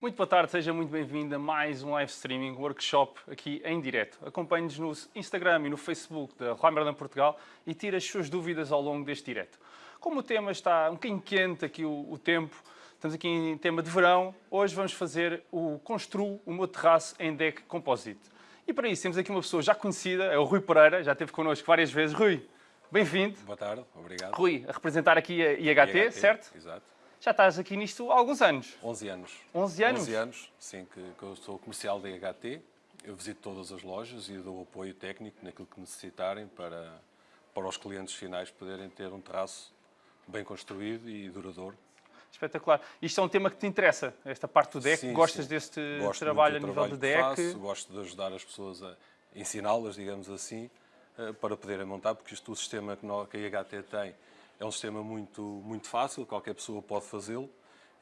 Muito boa tarde, seja muito bem-vindo a mais um live streaming workshop aqui em direto. Acompanhe-nos no Instagram e no Facebook da Romerland Portugal e tire as suas dúvidas ao longo deste direto. Como o tema está um bocadinho quente aqui o, o tempo, estamos aqui em tema de verão, hoje vamos fazer o Construo o meu terraço em deck composite. E para isso temos aqui uma pessoa já conhecida, é o Rui Pereira, já esteve connosco várias vezes. Rui, bem-vindo. Boa tarde, obrigado. Rui, a representar aqui a IHT, IHT, certo? Exato. Já estás aqui nisto há alguns anos. 11 anos. 11 anos? 11 anos, sim, que, que eu sou comercial da IHT. Eu visito todas as lojas e dou apoio técnico naquilo que necessitarem para, para os clientes finais poderem ter um terraço bem construído e duradouro. Espetacular. Isto é um tema que te interessa, esta parte do deck. Sim, Gostas sim. deste Gosto trabalho a nível de trabalho que faço, gosto de ajudar as pessoas a ensiná-las, digamos assim, eh, para poderem montar, porque isto, o sistema que a IHT tem é um sistema muito, muito fácil, qualquer pessoa pode fazê-lo.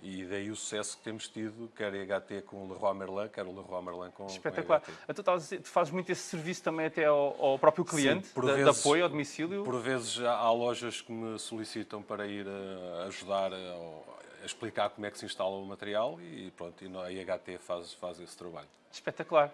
E daí o sucesso que temos tido, quer a IHT com o Leroy Merlin, quer o Leroy Merlin com, Espetacular. com a. Então, a dizer, tu fazes muito esse serviço também até ao, ao próprio cliente, por de, de vezes- apoio ao domicílio? Por vezes há- há lojas que me solicitam para ir a ajudar a, a explicar como é que se instala o material e pronto, e a IHT faz, faz esse trabalho. Espetacular.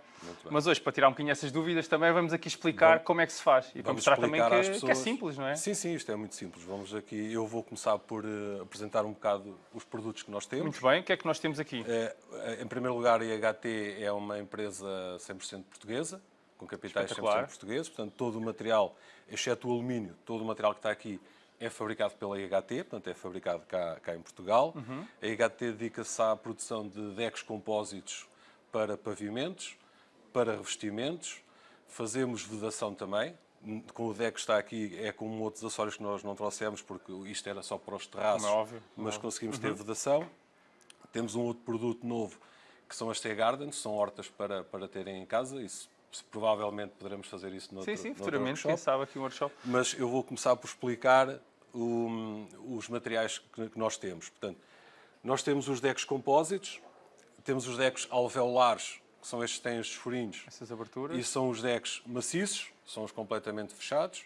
Mas hoje, para tirar um bocadinho essas dúvidas, também vamos aqui explicar Vamos- como é que se faz. E para Vamos mostrar também explicar às que, que é pessoas- simples, não é? Sim, sim, isto é muito simples. Vamos aqui, eu vou começar por eh, apresentar um bocado os produtos que nós temos. Muito bem. O que é que nós temos aqui? Eh, em primeiro lugar, a IHT é uma empresa 100% portuguesa, com capitais 100% Espetacular. portugueses, portanto, todo o material, exceto o alumínio, todo o material que está aqui é fabricado pela IHT, portanto, é fabricado cá, cá em Portugal. Uhum. A IHT dedica-se à produção de decks compósitos para pavimentos, para revestimentos, fazemos vedação também. Com o deck que está aqui, é com outros acessórios que nós não trouxemos, porque isto era só para os terraços, Como é óbvio, como é mas conseguimos ter vedação. Temos um outro produto novo que são as tea gardens, são hortas para, para terem em casa. Isso provavelmente poderemos fazer isso no sim, sim, futuramente, quem sabe aqui um workshop. Mas eu vou começar por explicar o- os materiais que, que nós temos. Portanto, nós temos os decks compósitos, temos os decks alveolares, que são estes que têm estes furinhos, Essas aberturas. e são os decks maciços, são os completamente fechados.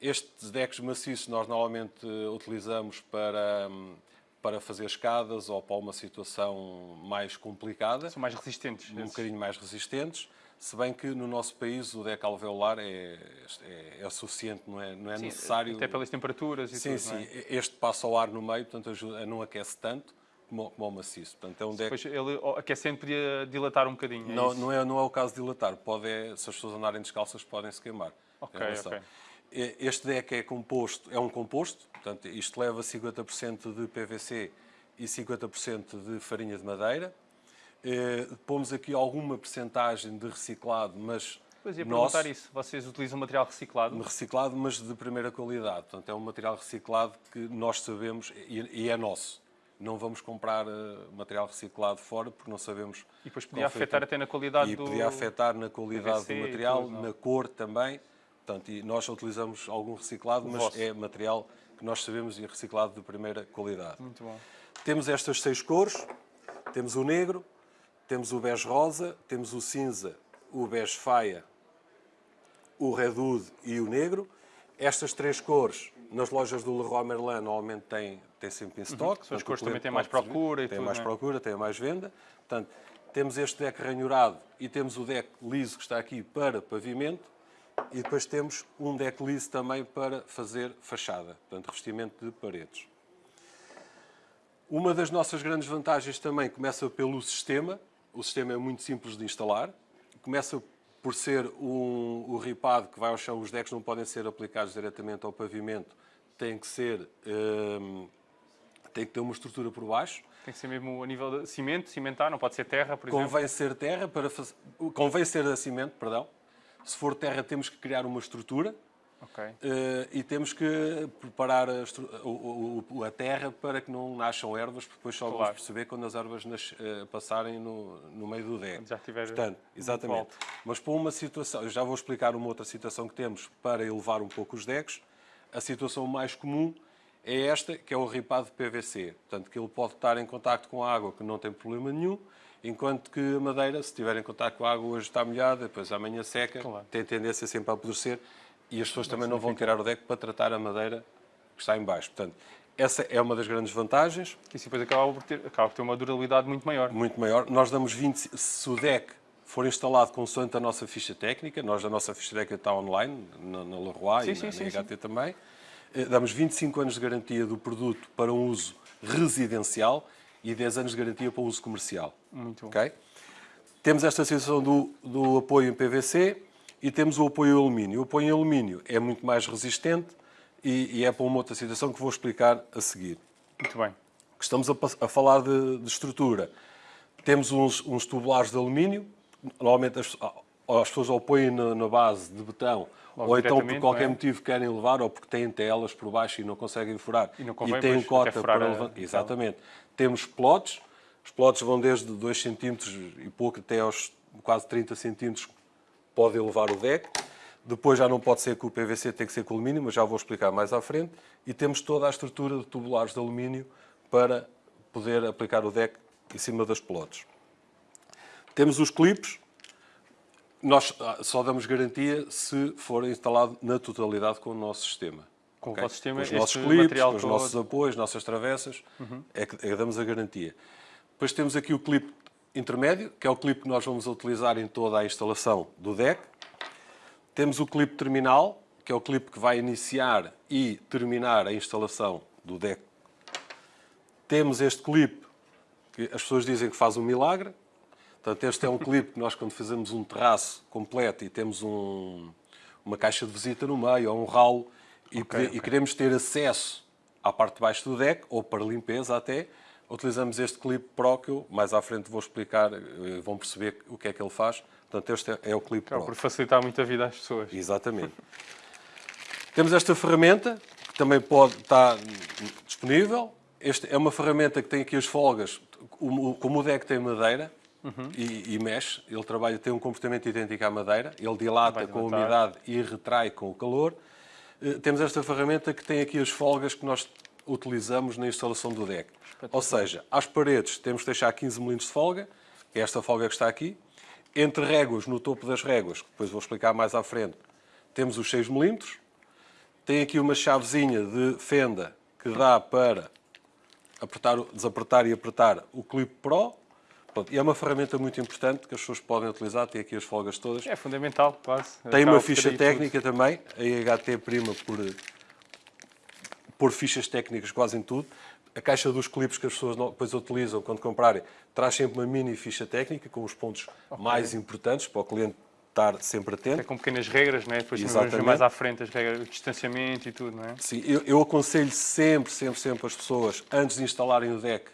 Estes decks maciços nós normalmente utilizamos para, hum, para fazer escadas ou para uma situação mais complicada, São mais resistentes. um esses. bocadinho mais resistentes. Se bem que no nosso país o deck alveolar é, é, é suficiente, não é, não é Sim, necessário. Até pelas temperaturas e Sim, tudo, sim. não é? Este passa ao ar no meio, portanto ajuda, não aquece tanto como, como o maciço. Portanto, é um deck Depois ele ó, aquecendo podia dilatar um bocadinho. é não, isso? não, é, não é o caso de dilatar. Pode é, se as pessoas andarem descalças, podem se queimar. Ok, ok. Este deck é composto, é um composto, portanto, isto leva 50% de PVC e 50% de farinha de madeira. Eh, pomos aqui alguma percentagem de reciclado, mas Pois ia nosso, perguntar isso. Vocês utilizam material reciclado? reciclado, mas de primeira qualidade. Portanto, é um material reciclado que nós sabemos e, e é nosso. Não vamos comprar eh, material reciclado fora porque não sabemos. E depois podia afetar o- até na qualidade e do... podia afetar na qualidade PVC e do material, tudo, não? na cor também. Portanto, e nós utilizamos algum reciclado, mas vosso. é material que nós sabemos e reciclado de primeira qualidade. Muito bom. Temos estas seis cores. Temos o negro, temos o bege rosa, temos o cinza, o bege faia, o redwood e o negro. Estas três cores, nas lojas do Leroy Merlin, normalmente têm, têm sempre em stock. Uhum. São as portanto, cores o também têm mais procura e Tem tudo, mais não é? procura, tem mais venda. Portanto, temos este deck ranhurado e temos o deck liso que está aqui para pavimento. E depois temos um deck liso também para fazer fachada, portanto, revestimento de paredes. Uma das nossas grandes vantagens também começa pelo sistema. O sistema é muito simples de instalar. Começa por ser um, o ripado que vai ao chão. Os decks não podem ser aplicados diretamente ao pavimento. Tem que ser... hum, tem que ter uma estrutura por baixo. Tem que ser mesmo a nível de cimento, cimentar, não pode ser terra, por exemplo. Convém ser terra para. Convém ser a cimento, perdão. Se for terra, temos que criar uma estrutura. Ok. Eh, e temos que preparar a, o- o- a terra para que não nasçam ervas, porque depois só vamos Claro. perceber quando as ervas nas- eh, passarem no, no meio do deck. Já tiver Portanto, exatamente. Mas para uma situação, já vou explicar uma outra situação que temos para elevar um pouco os decks. A situação mais comum é esta, que é o ripado de PVC. Portanto, que ele pode estar em contacto com a água, que não tem problema nenhum, enquanto que a madeira, se estiver em contacto com a água, hoje está molhada, depois amanhã seca, Claro. tem tendência sempre a apodrecer e as pessoas também não vão tirar o deck para tratar a madeira que está em baixo. Portanto, Essa é uma das grandes vantagens. Que isso depois acaba por, ter, acaba por ter uma durabilidade muito maior. Muito maior. Nós damos 20... Se o deck for instalado consoante a nossa ficha técnica, nós a nossa ficha técnica está online, na, na Leroy sim, e sim, na, sim, na HT também. Eh, damos 25 anos de garantia do produto para um uso residencial e 10 anos de garantia para o uso comercial. Muito bom. Okay? Temos esta situação do, do apoio em PVC e temos o apoio em alumínio. O apoio em alumínio é muito mais resistente e, e é para uma outra situação que vou explicar a seguir. Muito bem. Estamos a, a falar de, de, estrutura. Temos uns, uns, tubulares de alumínio, normalmente as, as pessoas ou põem na, na base de betão Logo ou então por qualquer é? motivo querem levar, ou porque têm telas por baixo e não conseguem furar. E, não convém, e têm cota para levar. Exatamente. Temos plotes. Os plotes vão desde 2 cm e pouco até aos quase 30 cm pode levar o deck. Depois já não pode ser com o PVC, tem que ser com o alumínio, mas já vou explicar mais à frente. E temos toda a estrutura de tubulares de alumínio para poder aplicar o deck em cima das plotes. Temos os clipes, nós ah, só damos garantia se for instalado na totalidade com o nosso sistema. Com okay? o vosso sistema, com os nossos clipes, com os todo... nossos apoios, nossas travessas, uhum. é, que, é que damos a garantia. Depois temos aqui o clipe intermédio, que é o clipe que nós vamos utilizar em toda a instalação do deck. Temos o clipe terminal, que é o clipe que vai iniciar e terminar a instalação do deck. Temos este clipe, que as pessoas dizem que faz um milagre, Portanto, este é um clipe que nós, quando fazemos um terraço completo e temos um, uma caixa de visita no meio ou um ralo e, okay, okay. e, queremos ter acesso à parte de baixo do deck, ou para limpeza até, utilizamos este clipe Pro que eu mais à frente vou explicar, eh, vão perceber o que é que ele faz. Portanto, este é, é o clipe Pro. Por facilitar muito a vida às pessoas. Exatamente. Temos esta ferramenta, que também pode estar disponível. Esta é uma ferramenta que tem aqui as folgas, como o deck tem madeira, uhum. e, e, mexe. Ele trabalha, tem um comportamento idêntico à madeira, ele dilata com a umidade e retrai com o calor. Uh, temos esta ferramenta que tem aqui as folgas que nós utilizamos na instalação do deck. Ou seja, às paredes temos que deixar 15 mm de folga, que é esta folga que está aqui. Entre réguas, no topo das réguas, que depois vou explicar mais à frente, temos os 6 mm. Tem aqui uma chavezinha de fenda que dá para apertar, desapertar e apertar o clipe Pro. Pronto, e é uma ferramenta muito importante que as pessoas podem utilizar, tem aqui as folgas todas. É fundamental, quase. Tem uma ficha técnica tudo. também, a IHT prima por, por fichas técnicas quase em tudo. A caixa dos clipes que as pessoas depois utilizam quando comprarem traz sempre uma mini ficha técnica com os pontos okay. mais importantes para o cliente estar sempre atento. É com pequenas regras, não é? Depois vamos ver mais à frente as regras, o distanciamento e tudo, não é? Sim, eu, eu aconselho sempre, sempre, sempre as pessoas, antes de instalarem o deck,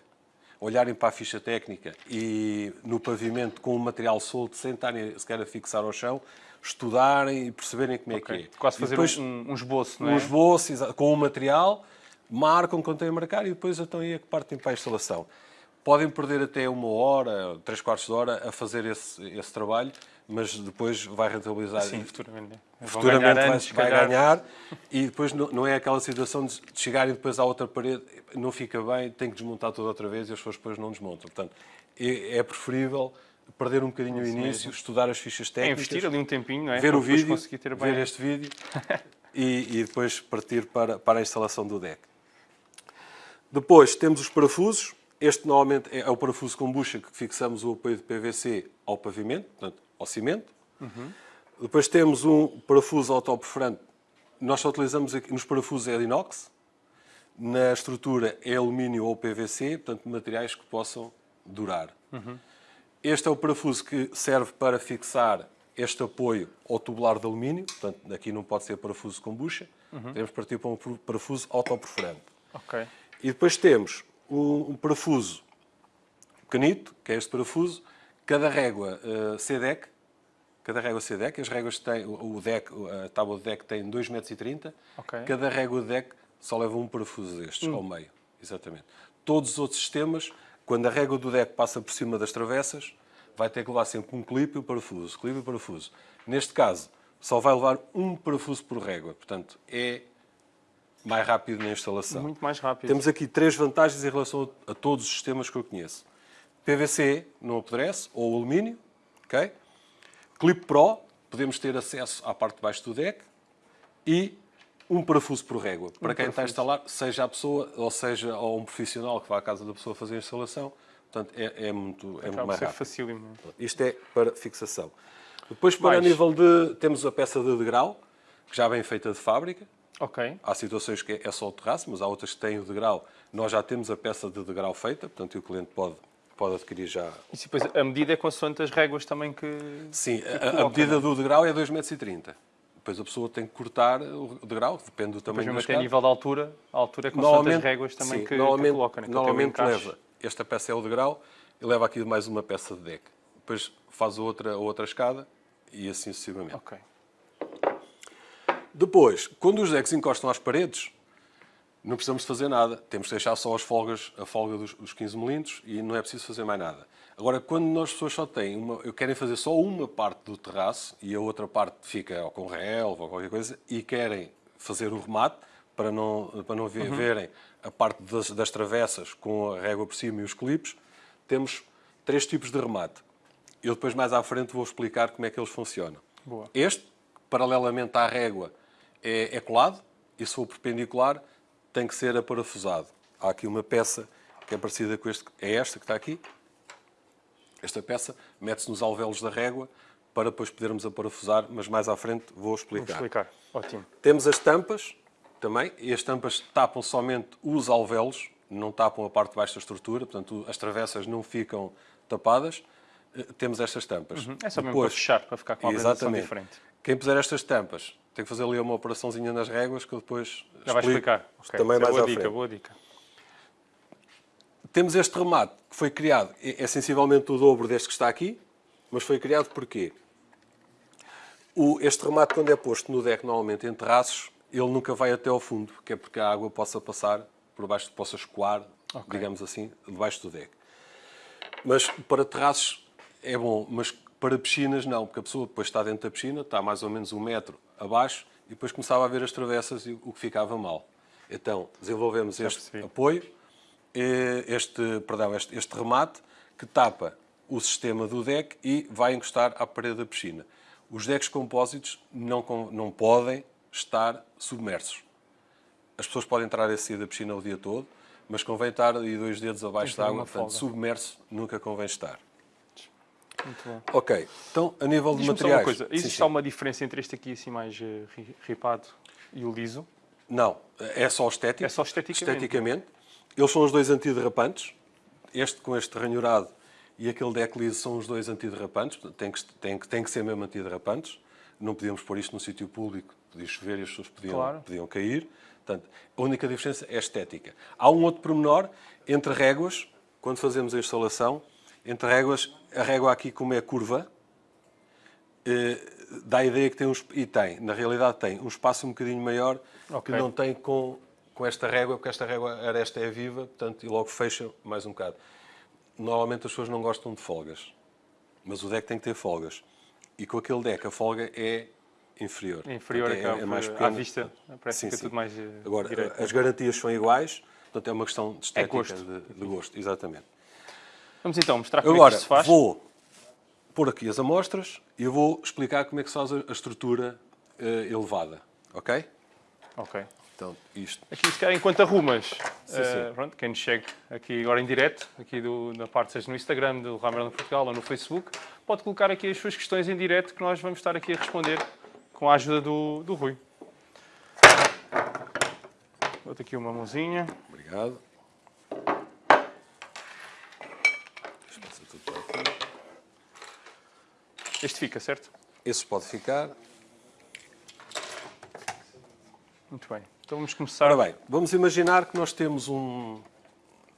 olharem para a ficha técnica e no pavimento com o material solto, sem estarem sequer a fixar ao chão, estudarem e perceberem como okay. é que é. Quase fazer depois, um, um, esboço, não é? Um esboço com o material, marcam quando têm a marcar e depois estão aí a que partem para a instalação. Podem perder até uma hora, três quartos de hora a fazer esse, esse trabalho, mas depois vai rentabilizar. Sim, futuramente. Futuramente ganhar vai, antes, vai ganhar e depois não, não, é aquela situação de chegarem depois à outra parede, não fica bem, tem que desmontar tudo outra vez e as pessoas depois não desmontam. Portanto, é, é preferível perder um bocadinho o início, mesmo. estudar as fichas técnicas. É investir ali um tempinho, não é? Ver o vídeo, ver este vídeo e, e, depois partir para, para a instalação do deck. Depois temos os parafusos. Este normalmente é o parafuso com bucha que fixamos o apoio de PVC ao pavimento, portanto, ao cimento. Uhum. Depois temos um parafuso autoperforante. Nós só utilizamos aqui, nos parafusos é de inox. Na estrutura é alumínio ou PVC, portanto, materiais que possam durar. Uhum. Este é o parafuso que serve para fixar este apoio ao tubular de alumínio. Portanto, aqui não pode ser parafuso com bucha. Uhum. Temos que partir para um parafuso autoperforante. Okay. E depois temos um, um parafuso canito, que é este parafuso, cada régua uh, CDEC, cada régua CDEC, as réguas têm, o deck, a tábua de deck tem 2,30 m, okay. cada régua de deck só leva um parafuso destes hum. ao meio, exatamente. Todos os outros sistemas, quando a régua do deck passa por cima das travessas, vai ter que levar sempre um clipe e um parafuso, clipe e parafuso. Neste caso, só vai levar um parafuso por régua, portanto, é mais rápido na instalação. Muito mais rápido. Temos aqui três vantagens em relação a todos os sistemas que eu conheço. PVC não apodrece, ou alumínio, ok? Clip Pro, podemos ter acesso à parte de baixo do deck e um parafuso por régua. Para quem está a parafuso. instalar, seja a pessoa ou seja ou um profissional que vá à casa da pessoa fazer a instalação, portanto é, é muito, é muito Acaba mais ser rápido. facílimo. Isto é para fixação. Depois, para Mais. nível de. Temos a peça de degrau, que já vem feita de fábrica. Ok. Há situações que é só o terraço, mas há outras que têm o degrau. Nós já temos a peça de degrau feita, portanto o cliente pode, pode adquirir já. E depois a medida é consoante as réguas também que... Sim, a, a coloca, medida não do degrau é 2,30 m. Depois a pessoa tem que cortar o degrau, depende do Depois tamanho mesmo da até a escada. nível da altura, a altura é consoante as réguas também sim, que, que normalmente, coloca. Né? que tem um normalmente leva, esta peça é o degrau, e leva aqui mais uma peça de deck. Depois faz a outra, a outra escada e assim sucessivamente. Ok. Depois, quando os decks encostam às paredes, não precisamos fazer nada. Temos de deixar só as folgas, a folga dos, dos 15 milímetros e não é preciso fazer mais nada. Agora, quando nós pessoas só têm uma, querem fazer só uma parte do terraço e a outra parte fica ou com relva ou qualquer coisa e querem fazer o remate para não, para não Uhum. verem a parte das, das travessas com a régua por cima e os clipes, temos três tipos de remate. Eu depois mais à frente vou explicar como é que eles funcionam. Boa. Este, paralelamente à régua, é, é colado e se for perpendicular tem que ser aparafusado. Há aqui uma peça que é parecida com este, é esta que está aqui. Esta peça mete-se nos alvéolos da régua para depois podermos aparafusar, mas mais à frente vou Vou explicar. explicar. Ótimo. Temos as tampas também, e as tampas tapam somente os alvéolos, não tapam a parte de baixo da estrutura, portanto as travessas não ficam tapadas. Eh, Temos estas tampas. É só mesmo para fechar, para ficar com uma apresentação Exatamente. diferente. Quem puser estas tampas tem que fazer ali uma operaçãozinha nas réguas que eu depois Já explico explicar. Ok, também isso é mais boa à dica, frente. boa dica. Temos este remate que foi criado, é sensivelmente o dobro deste que está aqui, mas foi criado porquê? O- este remate, quando é posto no deck, normalmente em terraços, ele nunca vai até ao fundo, que é porque a água possa passar por baixo, possa escoar, digamos assim, debaixo do deck. Mas para terraços é bom, mas para piscinas não, porque a pessoa depois está dentro da piscina, está mais ou menos um metro abaixo, e depois começava a ver as travessas e o que ficava mal. Então, desenvolvemos este apoio, este, perdão, este, este remate, que tapa o sistema do deck e vai encostar à parede da piscina. Os decks compósitos não, não podem estar submersos. As pessoas podem entrar e sair da piscina o dia todo, mas convém estar aí dois dedos abaixo da água, uma portanto, submerso nunca convém estar. Muito. Ok, então a nível de materiais... uma coisa. Sim, Existe sim. alguma diferença entre este aqui assim mais eh, ri- ripado e o liso? Não, é só estético. É só esteticamente. Esteticamente. Eles são os dois antiderrapantes. Este com este ranhurado e aquele deck liso são os dois antiderrapantes. Tem que, tem, que, tem que ser mesmo antiderrapantes. Não podíamos pôr isto num sítio público, podia chover e as pessoas podiam, Claro. podiam cair. Portanto, a única diferença é a estética. Há um outro pormenor entre réguas, quando fazemos a instalação, entre réguas, a régua aqui como é curva, eh, dá a ideia que tem um, e tem, na realidade tem um espaço um bocadinho maior Ok. que não tem com, com esta régua, porque esta régua a aresta é viva, portanto, e logo fecha mais um bocado. Normalmente as pessoas não gostam de folgas, mas o deck tem que ter folgas. E com aquele deck a folga é inferior. É inferior Portanto, acaba por- à pequena. vista, parece que é tudo mais, eh, Agora, direito. as garantias são iguais, portanto é uma questão de estética, gosto. De, de gosto, exatamente. Vamos então mostrar como é que Agora, se faz. vou pôr aqui as amostras e eu vou explicar como é que se faz a estrutura eh, elevada, ok? Ok. Então, isto. Aqui, se calhar, enquanto arrumas, Sim, sim. pronto, quem segue aqui agora em direto, aqui do, na parte, seja no Instagram do Ramerland Portugal ou no Facebook, pode colocar aqui as suas questões em direto que nós vamos estar aqui a responder com a ajuda do, do Rui. Dou-te aqui uma mãozinha. Obrigado. Este fica, certo? Esse pode ficar. Muito bem. Então vamos começar. Ora bem, vamos imaginar que nós temos um,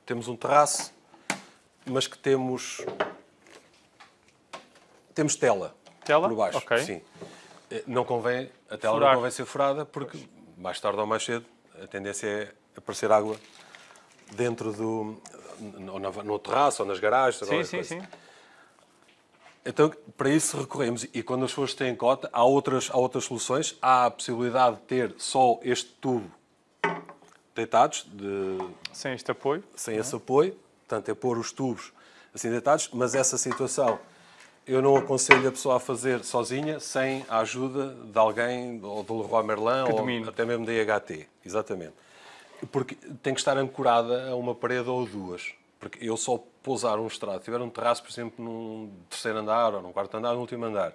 temos um terraço, mas que temos, temos tela, Tela? por baixo. Ok. Sim. Eh, Não convém, a tela Furar. não convém ser furada porque mais tarde ou mais cedo a tendência é aparecer água dentro do no, no, terraço ou nas garagens. Sim, sim, coisa. sim. Então, para isso recorremos, e quando as pessoas têm cota, há outras, há outras soluções. Há a possibilidade de ter só este tubo deitados, de, Sem este apoio. sem esse apoio, portanto, é pôr os tubos assim deitados, mas essa situação eu não aconselho a pessoa a fazer sozinha sem a ajuda de alguém, ou do Leroy Merlin, Que ou domine. até mesmo da IHT. Exatamente. Porque tem que estar ancorada a uma parede ou duas. Porque eu só pousar um estrado, tiver um terraço, por exemplo, num terceiro andar ou num quarto andar, no último andar,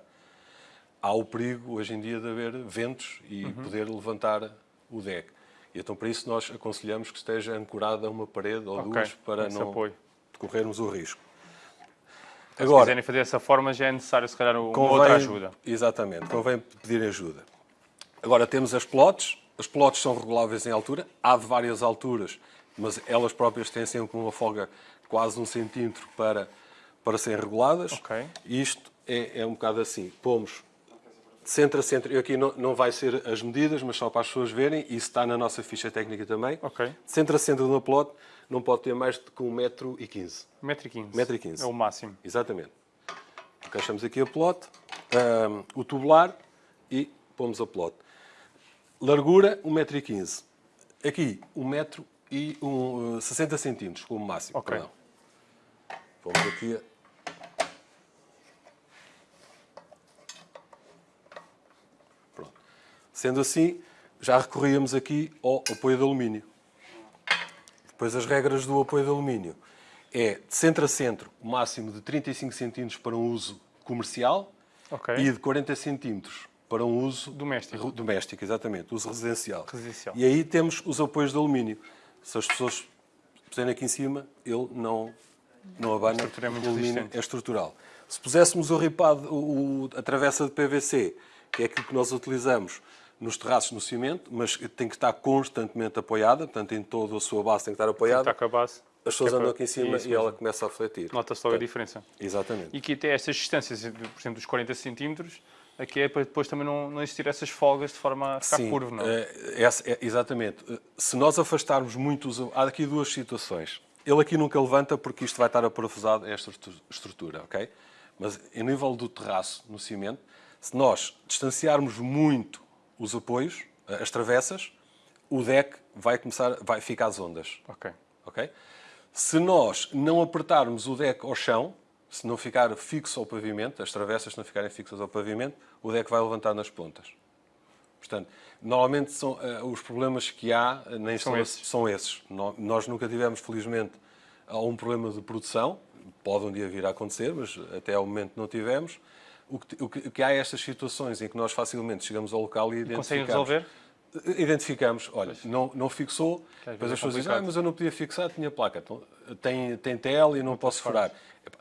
há o perigo hoje em dia de haver ventos e Uhum. poder levantar o deck. E então, para isso, nós aconselhamos que esteja ancorada a uma parede ou Ok, duas para esse não apoio. corrermos o risco. Se quiserem fazer dessa forma, já é necessário, se calhar, uma outra ajuda. Exatamente, convém pedir ajuda. Agora temos as plotes. As plotes são reguláveis em altura. Há de várias alturas, mas elas próprias têm sempre uma folga quase um centímetro para, para serem reguladas. Ok. E isto é, é um bocado assim. Pomos centro a centro. Eu aqui não, não vai ser as medidas, mas só para as pessoas verem. Isso está na nossa ficha técnica também. Ok. De centro a centro de uma plote não pode ter mais de que 1,15m. 1,15m. 1,15m. É o máximo. Exatamente. Encaixamos aqui a pelote, ahm, o tubular e pomos a pelote. Largura, 1,15m. Aqui, 1m e um, 60 centímetros, como máximo. Ok. Perdão. Pomos aqui a... Pronto. Sendo assim, já recorríamos aqui ao apoio de alumínio. Depois as regras do apoio de alumínio é de centro a centro, o máximo de 35 centímetros para um uso comercial Ok. e de 40 centímetros para um uso Doméstico. doméstico, exatamente, uso residencial. Residencial. E aí temos os apoios de alumínio. Se as pessoas puserem aqui em cima, ele não, não abana, A estrutura é muito alumínio é estrutural. Se puséssemos o ripado, o, a travessa de PVC, que é aquilo que nós utilizamos nos terraços no cimento, mas tem que estar constantemente apoiada, portanto, em toda a sua base tem que estar apoiada. Está com a base. As pessoas Que é andam aqui em cima e ela começa a refletir. Nota-se logo a diferença. Exatamente. E que até estas distâncias, por exemplo, dos 40 centímetros, aqui é para depois também não, não existir essas folgas de forma a ficar Sim, curvo, não? eh, essa- é- exatamente. Se nós afastarmos muito os... Há aqui duas situações. Ele aqui nunca levanta porque isto vai estar aparafusado a esta estru- estrutura, ok? Mas em nível do terraço, no cimento, se nós distanciarmos muito os apoios, eh, as travessas, o deck vai começar, vai ficar às ondas. Ok. ok? Se nós não apertarmos o deck ao chão, se não ficar fixo ao pavimento, as travessas não ficarem fixas ao pavimento, o deck vai levantar nas pontas. Portanto, normalmente são, eh, os problemas que há eh, na instalação esses. são esses. Nós nunca tivemos, felizmente, algum problema de produção. Pode um dia vir a acontecer, mas até ao momento não tivemos. O que, o que- o que há é estas situações em que nós facilmente chegamos ao local e Conseguem identificamos. resolver? Identificamos, olha, não, não fixou, depois é as pessoas dizem, ah, mas eu não podia fixar, tinha placa. Então, tem, tem TL e não, posso furar.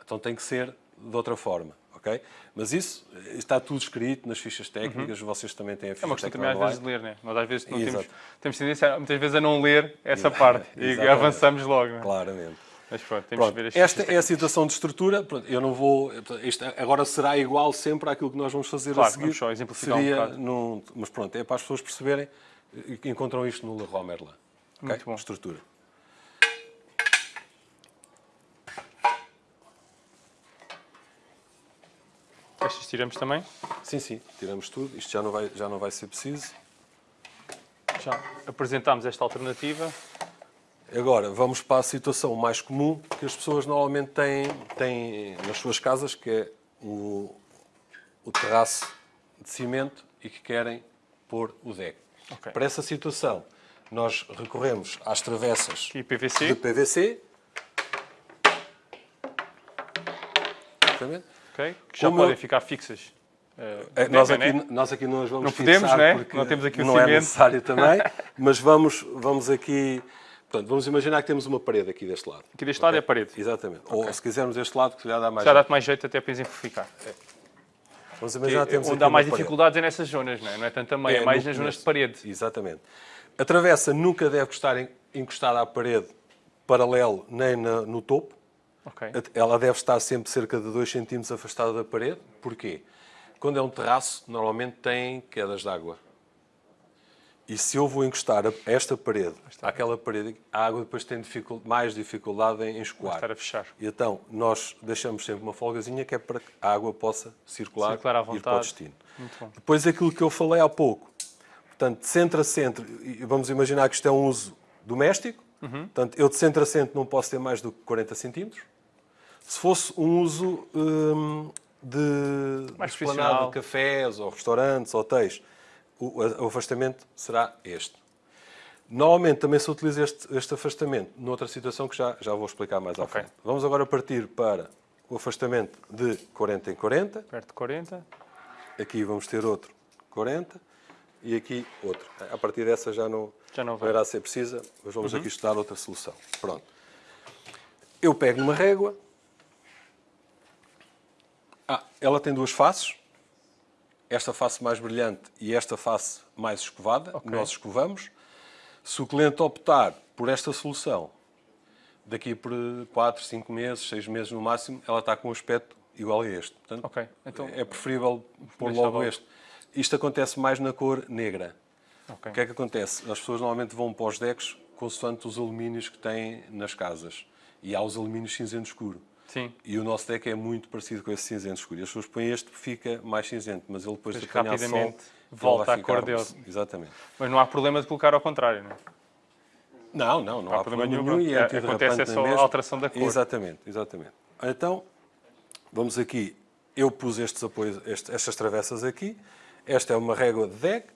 Então tem que ser de outra forma, ok? Mas isso está tudo escrito nas fichas técnicas, vocês também têm a ficha É uma questão também às vezes de ler, né? Nós às vezes não temos, temos tendência, muitas vezes, a não ler essa Exato. parte e avançamos logo, né? Claramente. Mas pronto, temos Pronto, que ver as esta é a situação de estrutura. Pronto, eu não vou. Isto agora será igual sempre àquilo que nós vamos fazer Claro, a seguir. vamos só exemplificar um Seria bocado. num- mas pronto, é para as pessoas perceberem que encontram isto no Leroy Merlin. ok? Muito bom. Estrutura. Estas tiramos também. Sim, sim, tiramos tudo. Isto já não vai, já não vai ser preciso. Já apresentámos esta alternativa. Agora, vamos para a situação mais comum que as pessoas normalmente têm, têm nas suas casas, que é o, o terraço de cimento e que querem pôr o deck. Ok. Para essa situação, nós recorremos às travessas Aqui PVC. de PVC. Exatamente. Ok? Que já Como podem eu- ficar fixas. Eh, Nós aqui, né? nós aqui não as vamos Não podemos, fixar né? porque Não temos aqui o não é necessário também, mas vamos, vamos aqui... Portanto, vamos imaginar que temos uma parede aqui deste lado. Aqui deste lado é a parede. Exatamente. Ou se quisermos deste lado, que já dá mais Já jeito. dá-te mais jeito até para exemplificar. Vamos imaginar que temos Onde há mais uma parede. dificuldades é nessas zonas, não é? Não é tanto a meio, é, mais no nas zonas começo. de parede. Exatamente. A travessa nunca deve estar en- encostada à parede paralelo nem na- no topo. Ok. Ela deve estar sempre cerca de 2 cm afastada da parede. Porquê? Quando é um terraço, normalmente tem quedas de água. E se eu vou encostar esta parede àquela parede, a água depois tem dificul- mais dificuldade em escoar. Estar a fechar. E então, nós deixamos sempre uma folgazinha que é para que a água possa circular, Circular à e ir para o vontade. destino. Depois aquilo que eu falei há pouco. Portanto, de centro a centro, vamos imaginar que isto é um uso doméstico. Uhum. Portanto, eu de centro a centro não posso ter mais do que 40 centímetros. Se fosse um uso hum, de, Mais de esplanada de cafés ou restaurantes, hotéis, o, o afastamento será este. Normalmente também se utiliza este, este afastamento noutra situação que já, já vou explicar mais à frente. Vamos agora partir para o afastamento de 40 em 40. Perto de 40. Aqui vamos ter outro 40 e aqui outro. A partir dessa já não, Já não vai. irá ser precisa, mas vamos aqui estudar outra solução. Pronto. Eu pego numa régua. Ah, ela tem duas faces. Esta face mais brilhante e esta face mais escovada. Ok. Nós escovamos. Se o cliente optar por esta solução, daqui por 4, 5 meses, 6 meses no máximo, ela está com um aspecto igual a este. Portanto, Ok, então- é preferível pôr logo logo. este. Isto acontece mais na cor negra. Ok. O que é que acontece? As pessoas normalmente vão para os decks consoante os alumínios que têm nas casas. E há os alumínios cinzento escuro. Sim. E o nosso deck é muito parecido com esse cinzento escuro. E as pessoas põem este fica mais cinzento, mas ele depois de apanhar sol, volta à cor dele. Exatamente. Mas não há problema de colocar ao contrário, não é? Não, não, não, há há problema nenhum, nenhum. E é acontece é só a alteração da cor. Exatamente, exatamente. Então, vamos aqui. Eu pus estes apoios, estas travessas aqui. Esta é uma régua de deck.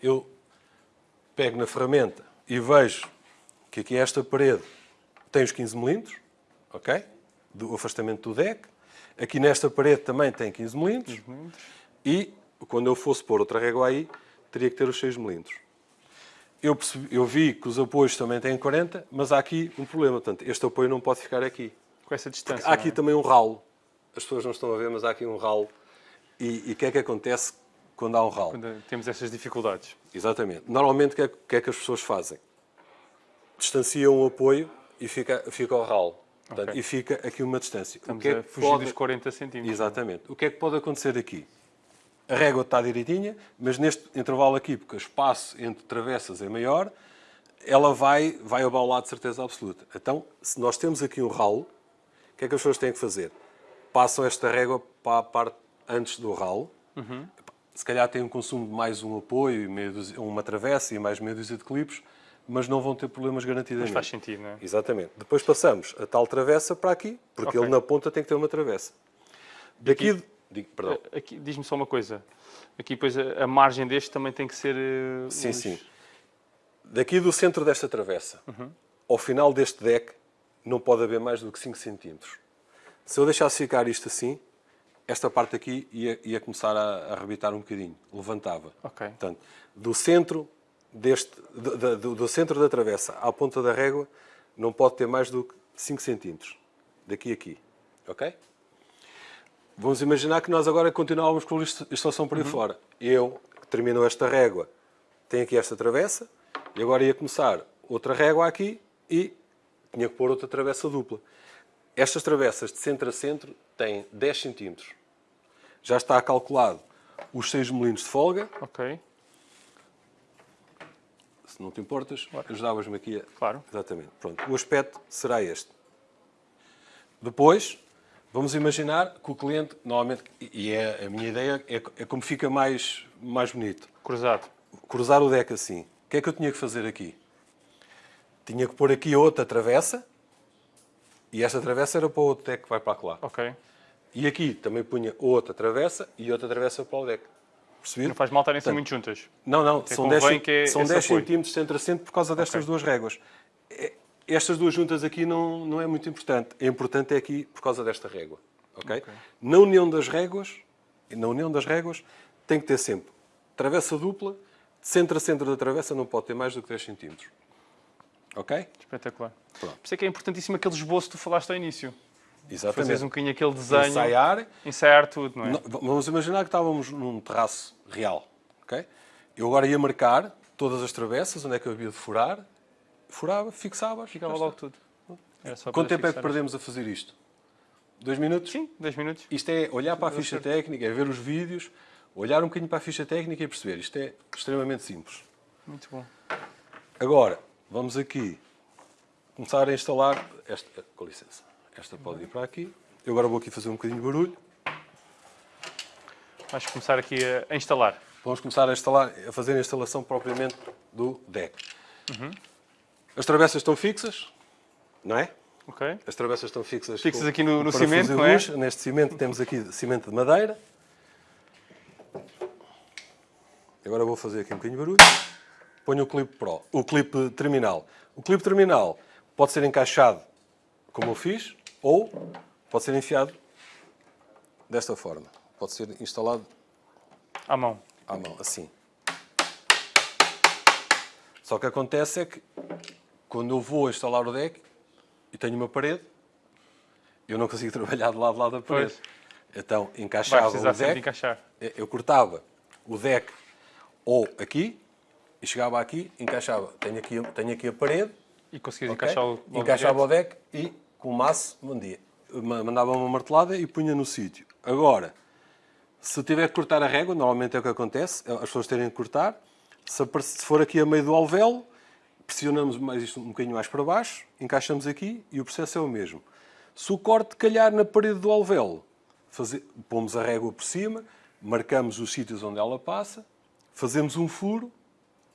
Eu pego na ferramenta e vejo que aqui esta parede tem os 15 milímetros, ok? Do afastamento do deck. Aqui nesta parede também tem 15 milímetros. E quando eu fosse pôr outra régua aí, teria que ter os 6 milímetros. Eu, percebi- eu vi que os apoios também têm 40, mas há aqui um problema. Portanto, este apoio não pode ficar aqui. Com essa distância. Há aqui é? também um ralo. As pessoas não estão a ver, mas há aqui um ralo. E o que é que acontece quando há um ralo? Quando temos essas dificuldades. Exatamente. Normalmente, o que é, que é que as pessoas fazem? Distanciam o apoio e fica, fica o ralo. Portanto, Ok. E fica aqui uma distância. Estamos o que é a que fugir pode- dos 40 centímetros. Exatamente. O que é que pode acontecer aqui? A régua está direitinha, mas neste intervalo aqui, porque o espaço entre travessas é maior, ela vai, vai abaular de certeza absoluta. Então, se nós temos aqui um ralo, o que é que as pessoas têm que fazer? Passam esta régua para a parte antes do ralo. Uhum. Se calhar têm um consumo de mais um apoio, uma travessa e mais meia dúzia de clipes, mas não vão ter problemas garantidamente. Mas faz sentido, não é? Exatamente. Depois passamos a tal travessa para aqui, porque Ok. ele na ponta tem que ter uma travessa. Daqui, digo, perdão. Aqui, diz-me só uma coisa. Aqui, depois, a, a margem deste também tem que ser. eh, Sim, uns- sim. Daqui do centro desta travessa ao final deste deck não pode haver mais do que 5 centímetros. Se eu deixasse ficar isto assim, esta parte aqui ia, ia começar a, a arrebitar um bocadinho, levantava. Ok. Portanto, do centro deste, do, do- do- centro da travessa à ponta da régua não pode ter mais do que 5 centímetros. Daqui a aqui. Ok? Vamos imaginar que nós agora continuávamos com a instalação por aí fora. Eu, que termino esta régua, tenho aqui esta travessa, e agora ia começar outra régua aqui e tinha que pôr outra travessa dupla. Estas travessas de centro a centro têm 10 centímetros. Já está calculado os 6 milímetros de folga. Ok, Se não te importas, ajudavas-me aqui a... claro. Exatamente. Pronto. O aspecto será este. Depois, vamos imaginar que o cliente, normalmente, e é a minha ideia, é, é como fica mais, mais bonito. Cruzado. Cruzar o deck assim. O que é que eu tinha que fazer aqui? Tinha que pôr aqui outra travessa, e esta travessa era para o outro deck que vai para lá. Ok. E aqui também punha outra travessa e outra travessa para o deck. Percebido? Não faz mal estarem assim muito juntas. Não, não, são convém 10, cen- que é são esse 10 apoio. centímetros centro a centro por causa destas Ok. duas réguas. É- Estas duas juntas aqui não, não é muito importante. É importante é aqui por causa desta régua. ok? Na união das réguas, na união das réguas, tem que ter sempre travessa dupla, de centro a centro da travessa não pode ter mais do que 10 centímetros. Ok? Espetacular. Pronto. Por isso é que é importantíssimo aquele esboço que tu falaste ao início. Exatamente. Fazeres um bocadinho aquele desenho, ensaiar, Ensaiar. tudo, não é? Não, Vamos imaginar que estávamos num terraço real. ok? Eu agora ia marcar todas as travessas, onde é que eu havia de furar, furava, fixava, Ficava logo tudo. Quanto tempo é que perdemos a fazer isto? Dois minutos? Sim, 10 minutos. Isto é olhar para a ficha técnica, é ver os vídeos, olhar um bocadinho para a ficha técnica e perceber. Isto é extremamente simples. Muito bom. Agora, vamos aqui começar a instalar esta. Com licença. Esta pode ir para aqui. Eu agora vou aqui fazer um bocadinho de barulho. Vais começar aqui a, instalar. Vamos começar a, instalar, a fazer a instalação propriamente do deck. As travessas estão fixas, não é? Ok. As travessas estão fixas. Fixas com- aqui no- no cimento, não é? luz. Neste cimento temos aqui cimento de madeira. Agora vou fazer aqui um bocadinho de barulho. Ponho o clipe Pro, o clipe terminal. O clipe terminal pode ser encaixado como eu fiz ou pode ser enfiado desta forma. Pode ser instalado À mão. à mão, assim. Só que acontece é que quando eu vou instalar o deck e tenho uma parede, eu não consigo trabalhar de lado a lado da parede. Pois. Então encaixava o de deck, encaixar. eu cortava o deck ou aqui e chegava aqui, encaixava. Tenho aqui, tenho aqui a parede, E conseguires ok? encaixar o logo encaixava direto. o deck e com o maço mandava uma martelada e punha no sítio. Agora, se tiver que cortar a régua, normalmente é o que acontece, é as pessoas terem que cortar. Se, for aqui a meio do alvéolo, pressionamos mais isto um bocadinho mais para baixo, encaixamos aqui e o processo é o mesmo. Se o corte calhar na parede do alvéolo, faze- pomos a régua por cima, marcamos os sítios onde ela passa, fazemos um furo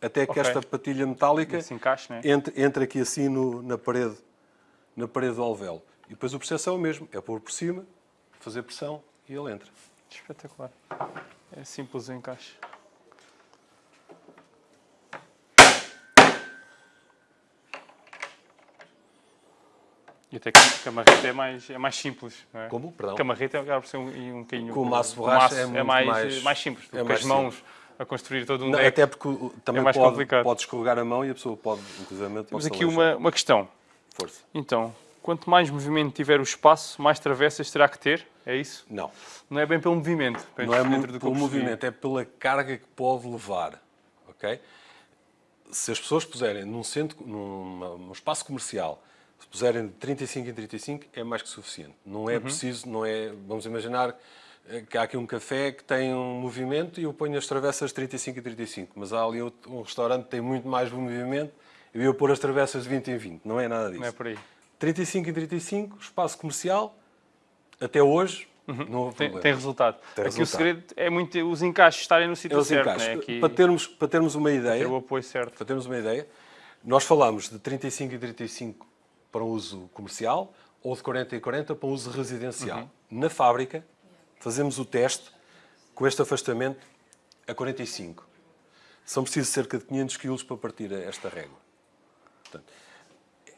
até que Ok. esta patilha metálica encaixe, né? entre, entre aqui assim no- na, parede, na parede do alvéolo. E depois o processo é o mesmo, é pôr por cima, fazer pressão e ele entra. Espetacular. É simples o encaixe. E até que a marreta é mais, é mais simples, não é? Como? Perdão? Porque a marreta acaba por ser um, um bocadinho... Com o maço borracha é muito mais, mais- mais simples. é Porque mais as mãos a construir todo um Não, deck... até porque o- também mais pode, complicado. pode escorregar a mão e a pessoa pode, inclusive, Temos pode aqui uma, uma questão. Força. Então, quanto mais movimento tiver o espaço, mais travessas terá que ter? É isso? Não. Não é bem pelo movimento. Não é dentro do pelo movimento, é pela carga que pode levar. Ok? Se as pessoas puserem num, centro, num, num espaço comercial, se puserem de 35 em 35, é mais que suficiente. Não Uhum. é preciso, não é. Vamos imaginar eh, que há aqui um café que tem um movimento e eu ponho as travessas de 35 em 35, mas há ali outro- um restaurante que tem muito mais movimento eu pôr as travessas de 20 em 20. Não é nada disso. Não é por aí. 35 em 35, espaço comercial, até hoje, não houve Uhum. Tem, problema. tem resultado. Tem Aqui o resultado. segredo é muito os encaixes estarem no sítio É certo. encaixes. Né? Aqui, Para, termos, para termos uma ideia, ter o apoio certo. para termos uma ideia, nós falamos de 35 e 35 para um uso comercial ou de 40 e 40 para um uso residencial. Uhum. Na fábrica, fazemos o teste com este afastamento a 45. São precisos cerca de 500 kg para partir esta régua. Portanto,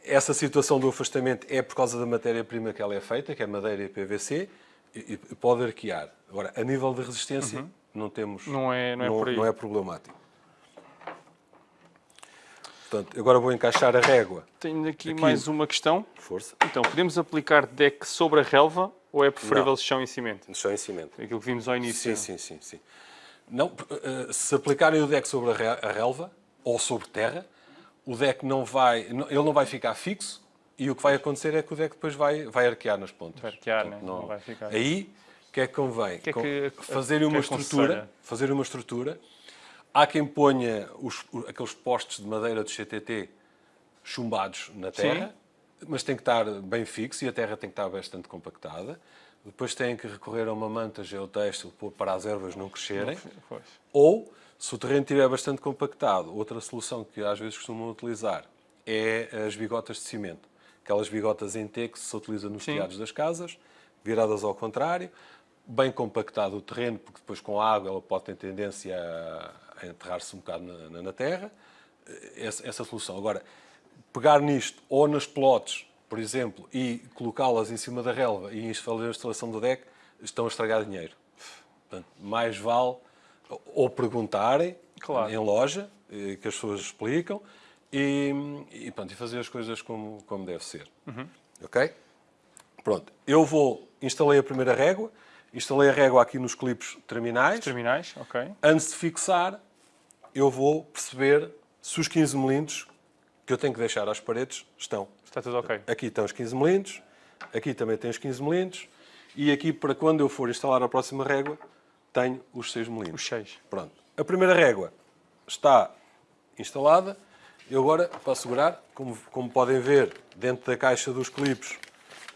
essa situação do afastamento é por causa da matéria-prima que ela é feita, que é madeira e PVC, e, e pode arquear. Agora, a nível de resistência, não temos... Não é- não é por aí. não é problemático. Portanto, agora vou encaixar a régua. Tenho aqui, Aqui- mais uma questão. Força. Então, podemos aplicar deck sobre a relva ou é preferível Não. chão e cimento? Chão em cimento. Aquilo que vimos ao início. Sim, sim, sim, sim. Não, eh, se aplicarem o deck sobre a re- a relva ou sobre terra, o deck não vai, não- ele não vai ficar fixo e o que vai acontecer é que o deck depois vai, vai arquear nas pontas. Vai arquear, Portanto, né? Não vai ficar. Aí, o que é que convém? que é que- fazer uma é que estrutura, fazer uma estrutura. Há quem ponha os- aqueles postes de madeira do CTT chumbados na terra, mas tem que estar bem fixo e a terra tem que estar bastante compactada. Depois têm que recorrer a uma manta geotextil para as ervas não crescerem. Pois. Ou, se o terreno estiver bastante compactado, outra solução que às vezes costumam utilizar é as bigotas de cimento. Aquelas bigotas em T que se utiliza nos Sim. telhados das casas, viradas ao contrário, bem compactado o terreno, porque depois com a água ela pode ter tendência a, enterrar-se um bocado na, na- na terra. Essa, essa solução. Agora, pegar nisto ou nas plotes, por exemplo, e colocá-las em cima da relva e fazer a instalação do deck, estão a estragar dinheiro. Portanto, mais vale ou perguntarem Claro. em loja, eh, que as pessoas explicam, e, e, pronto, e fazer as coisas como, como deve ser. Ok? Pronto, eu vou, instalei a primeira régua, instalei a régua aqui nos clipes terminais. Terminais, ok. Antes de fixar, eu vou perceber se os 15 milímetros que eu tenho que deixar às paredes estão. Está tudo ok. Aqui estão os 15 milímetros, aqui também tem os 15 milímetros, e aqui, para quando eu for instalar a próxima régua, tenho os 6 milímetros. Os 6. Pronto. A primeira régua está instalada. Eu agora, para segurar, como, como podem ver, dentro da caixa dos clipes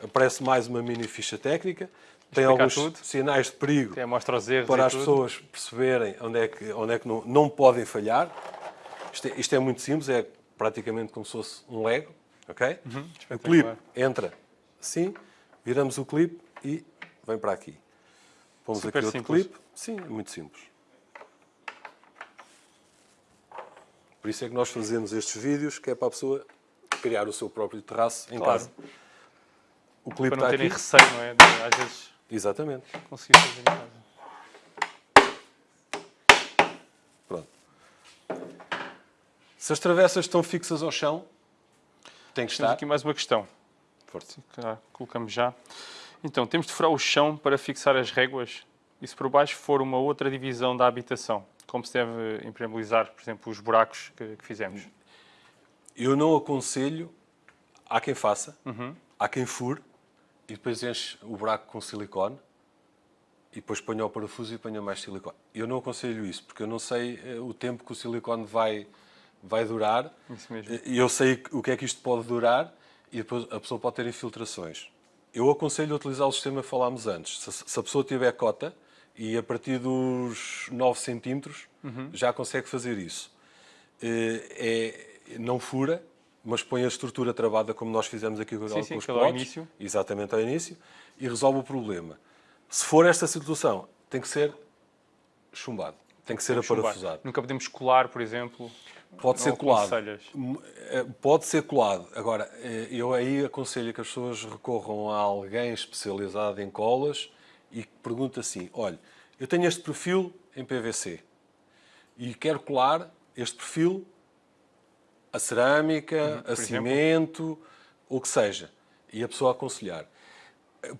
aparece mais uma mini ficha técnica. Tem Explica alguns tudo. sinais de perigo Até mostra os erros para as tudo. pessoas perceberem onde é que, onde é que não, não podem falhar. Isto é, isto é muito simples, é praticamente como se fosse um Lego. Ok? Uhum, o clipe entra assim, viramos o clipe e vem para aqui. Pomos Super aqui outro simples. clipe. Sim, é muito simples. Por isso é que nós fazemos estes vídeos, que é para a pessoa criar o seu próprio terraço em Claro. casa. O clipe Para não está terem receio, não é? Às vezes Exatamente. conseguir fazer em casa. Pronto. Se as travessas estão fixas ao chão, tem que Temos estar. aqui mais uma questão. Cá, colocamos já. Então, temos de furar o chão para fixar as réguas e se por baixo for uma outra divisão da habitação, como se deve impermeabilizar, por exemplo, os buracos que, que fizemos. Eu não aconselho, há quem faça, Uhum. há quem fure e depois enche o buraco com silicone e depois ponha o parafuso e ponha mais silicone. Eu não aconselho isso, porque eu não sei eh, o tempo que o silicone vai, vai durar Isso mesmo. e eu sei o que é que isto pode durar e depois a pessoa pode ter infiltrações. Eu aconselho a utilizar o sistema que falámos antes. Se a pessoa tiver cota e a partir dos 9 centímetros Uhum. já consegue fazer isso. Eh, É, não fura, mas põe a estrutura travada como nós fizemos aqui com, Sim, com sim, os aquilo ao início. exatamente ao início, e resolve o problema. Se for esta situação, tem que ser chumbado, tem que ser Chumbar. aparafusado. Nunca podemos colar, por exemplo. Pode ser colado. aconselhas? M- eh, Pode ser colado. Agora, eh, eu aí aconselho que as pessoas recorram a alguém especializado em colas e que pergunte assim: olha, eu tenho este perfil em PVC e quero colar este perfil a cerâmica, a exemplo. cimento, o que seja. E a pessoa aconselhar.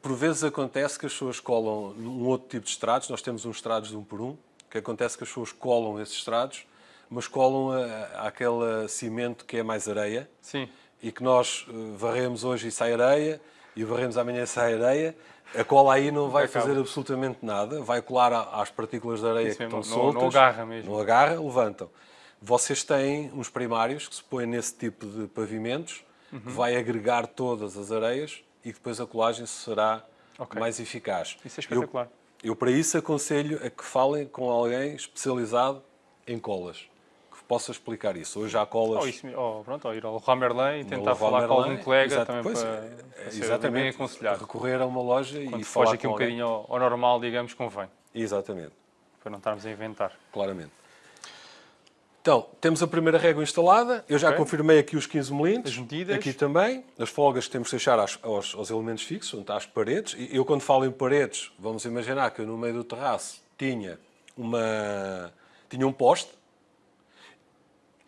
Por vezes acontece que as pessoas colam num outro tipo de estrados, nós temos uns estrados de um por um, que acontece que as pessoas colam esses estrados, mas colam a- aquele cimento que é mais areia, Sim. e que nós eh, varremos hoje e sai areia, e varremos amanhã e sai areia, a cola aí não vai fazer absolutamente nada, vai colar às partículas de areia Isso que mesmo, estão não- soltas. não agarra mesmo. Não agarra, levantam. Vocês têm uns primários que se põem nesse tipo de pavimentos, Uhum. que vai agregar todas as areias e depois a colagem será Ok. mais eficaz. Isso é Eu- espetacular. eu, para isso, aconselho a que falem com alguém especializado em colas, possa explicar isso. Hoje há colas... Ou, isso, ou, pronto, ou ir ao Leroy Merlin e tentar falar com algum colega exato, também pois, para, é, para ser exatamente, bem aconselhado. recorrer a uma loja Quando e foge falar aqui com um alguém. bocadinho ao, ao normal, digamos, convém, Exatamente, para não estarmos a inventar. claramente. Então, temos a primeira régua instalada. Eu já Ok. confirmei aqui os 15 milímetros. As medidas. Aqui também. As folgas que temos que deixar às- aos, aos elementos fixos, as paredes. E eu, quando falo em paredes, vamos imaginar que eu, no meio do terraço, tinha, uma, tinha um poste.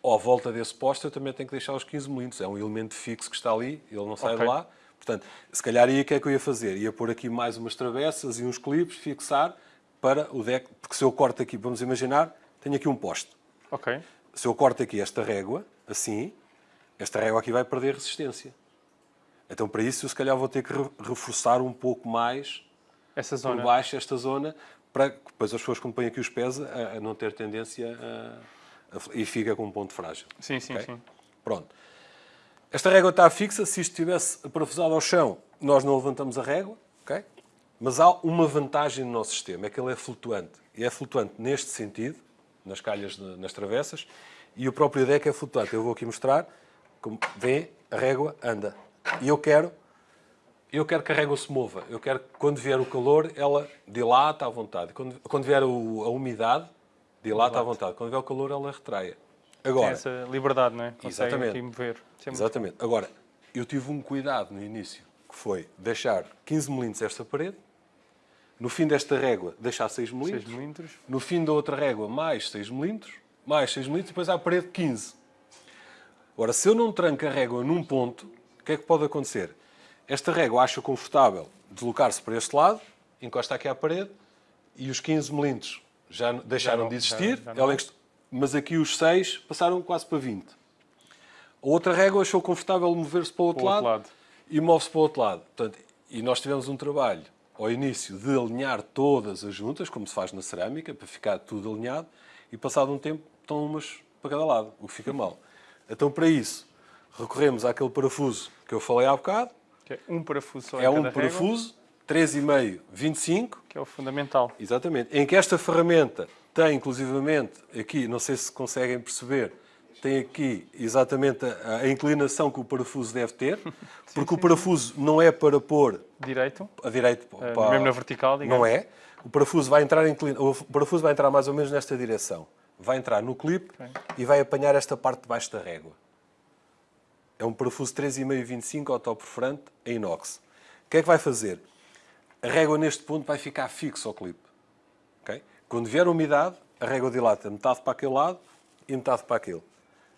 À volta desse poste, eu também tenho que deixar os 15 milímetros. É um elemento fixo que está ali, ele não sai Ok. de lá. Portanto, se calhar aí o que é que eu ia fazer? Ia pôr aqui mais umas travessas e uns clipes, fixar para o deck. Porque se eu corto aqui, vamos imaginar, tenho aqui um poste. Ok. Se eu corto aqui esta régua, assim, esta régua aqui vai perder resistência. Então, para isso, eu se calhar vou ter que re- reforçar um pouco mais Essa por zona. baixo esta zona, para que depois as pessoas que me põem aqui os pés a, a não ter tendência a- e fica com um ponto frágil. Sim, sim, Ok? sim. Pronto. Esta régua está fixa. Se isto estivesse parafusado ao chão, nós não levantamos a régua. ok? Mas há uma vantagem no nosso sistema, é que ele é flutuante. E é flutuante neste sentido, nas calhas, de- nas travessas, e o próprio deck é flutuante. Eu vou aqui mostrar. Como vê, a régua anda. E eu quero, eu quero que a régua se mova. Eu quero que quando vier o calor, ela dilata à vontade. Quando, quando vier o- a umidade, dilata à vontade. Quando vier o calor, ela retraia. Tem Agora, essa liberdade, não é? Consegue Exatamente. mover. É Exatamente. Agora, eu tive um cuidado no início, que foi deixar 15 milímetros esta parede, no fim desta régua deixar 6 6 milímetros, milímetros. no fim da outra régua mais 6 milímetros, mais 6 milímetros, depois à parede 15. Agora, se eu não tranco a régua num ponto, o que é que pode acontecer? Esta régua acha confortável deslocar-se para este lado, encosta aqui à parede, e os 15 milímetros já deixaram não- de já- existir, já encost- mas aqui os 6 passaram quase para 20. A outra régua achou confortável mover-se para o outro, Para o outro lado, lado. e move-se para o outro lado. Portanto, e nós tivemos um trabalho ao início de alinhar todas as juntas, como se faz na cerâmica, para ficar tudo alinhado, e passado um tempo estão umas para cada lado, o que fica mal. Então, para isso, recorremos àquele parafuso que eu falei há bocado, Que é um parafuso só é um régua, parafuso, 3,5, 25, que é o fundamental. Exatamente. Em que esta ferramenta tem, inclusivamente, aqui, não sei se conseguem perceber, tem aqui exatamente a, a inclinação que o parafuso deve ter, porque sim, o parafuso não é para pôr direito, a direito uh, para, mesmo na vertical, digamos. Não é. O parafuso vai entrar inclina, o parafuso vai entrar mais ou menos nesta direção. Vai entrar no clipe okay. e vai apanhar esta parte de baixo da régua. É um parafuso 3,5-25 autoperforante em inox. O que é que vai fazer? A régua neste ponto vai ficar fixo ao clipe. Okay? Quando vier a umidade, a régua dilata metade para aquele lado e metade para aquele.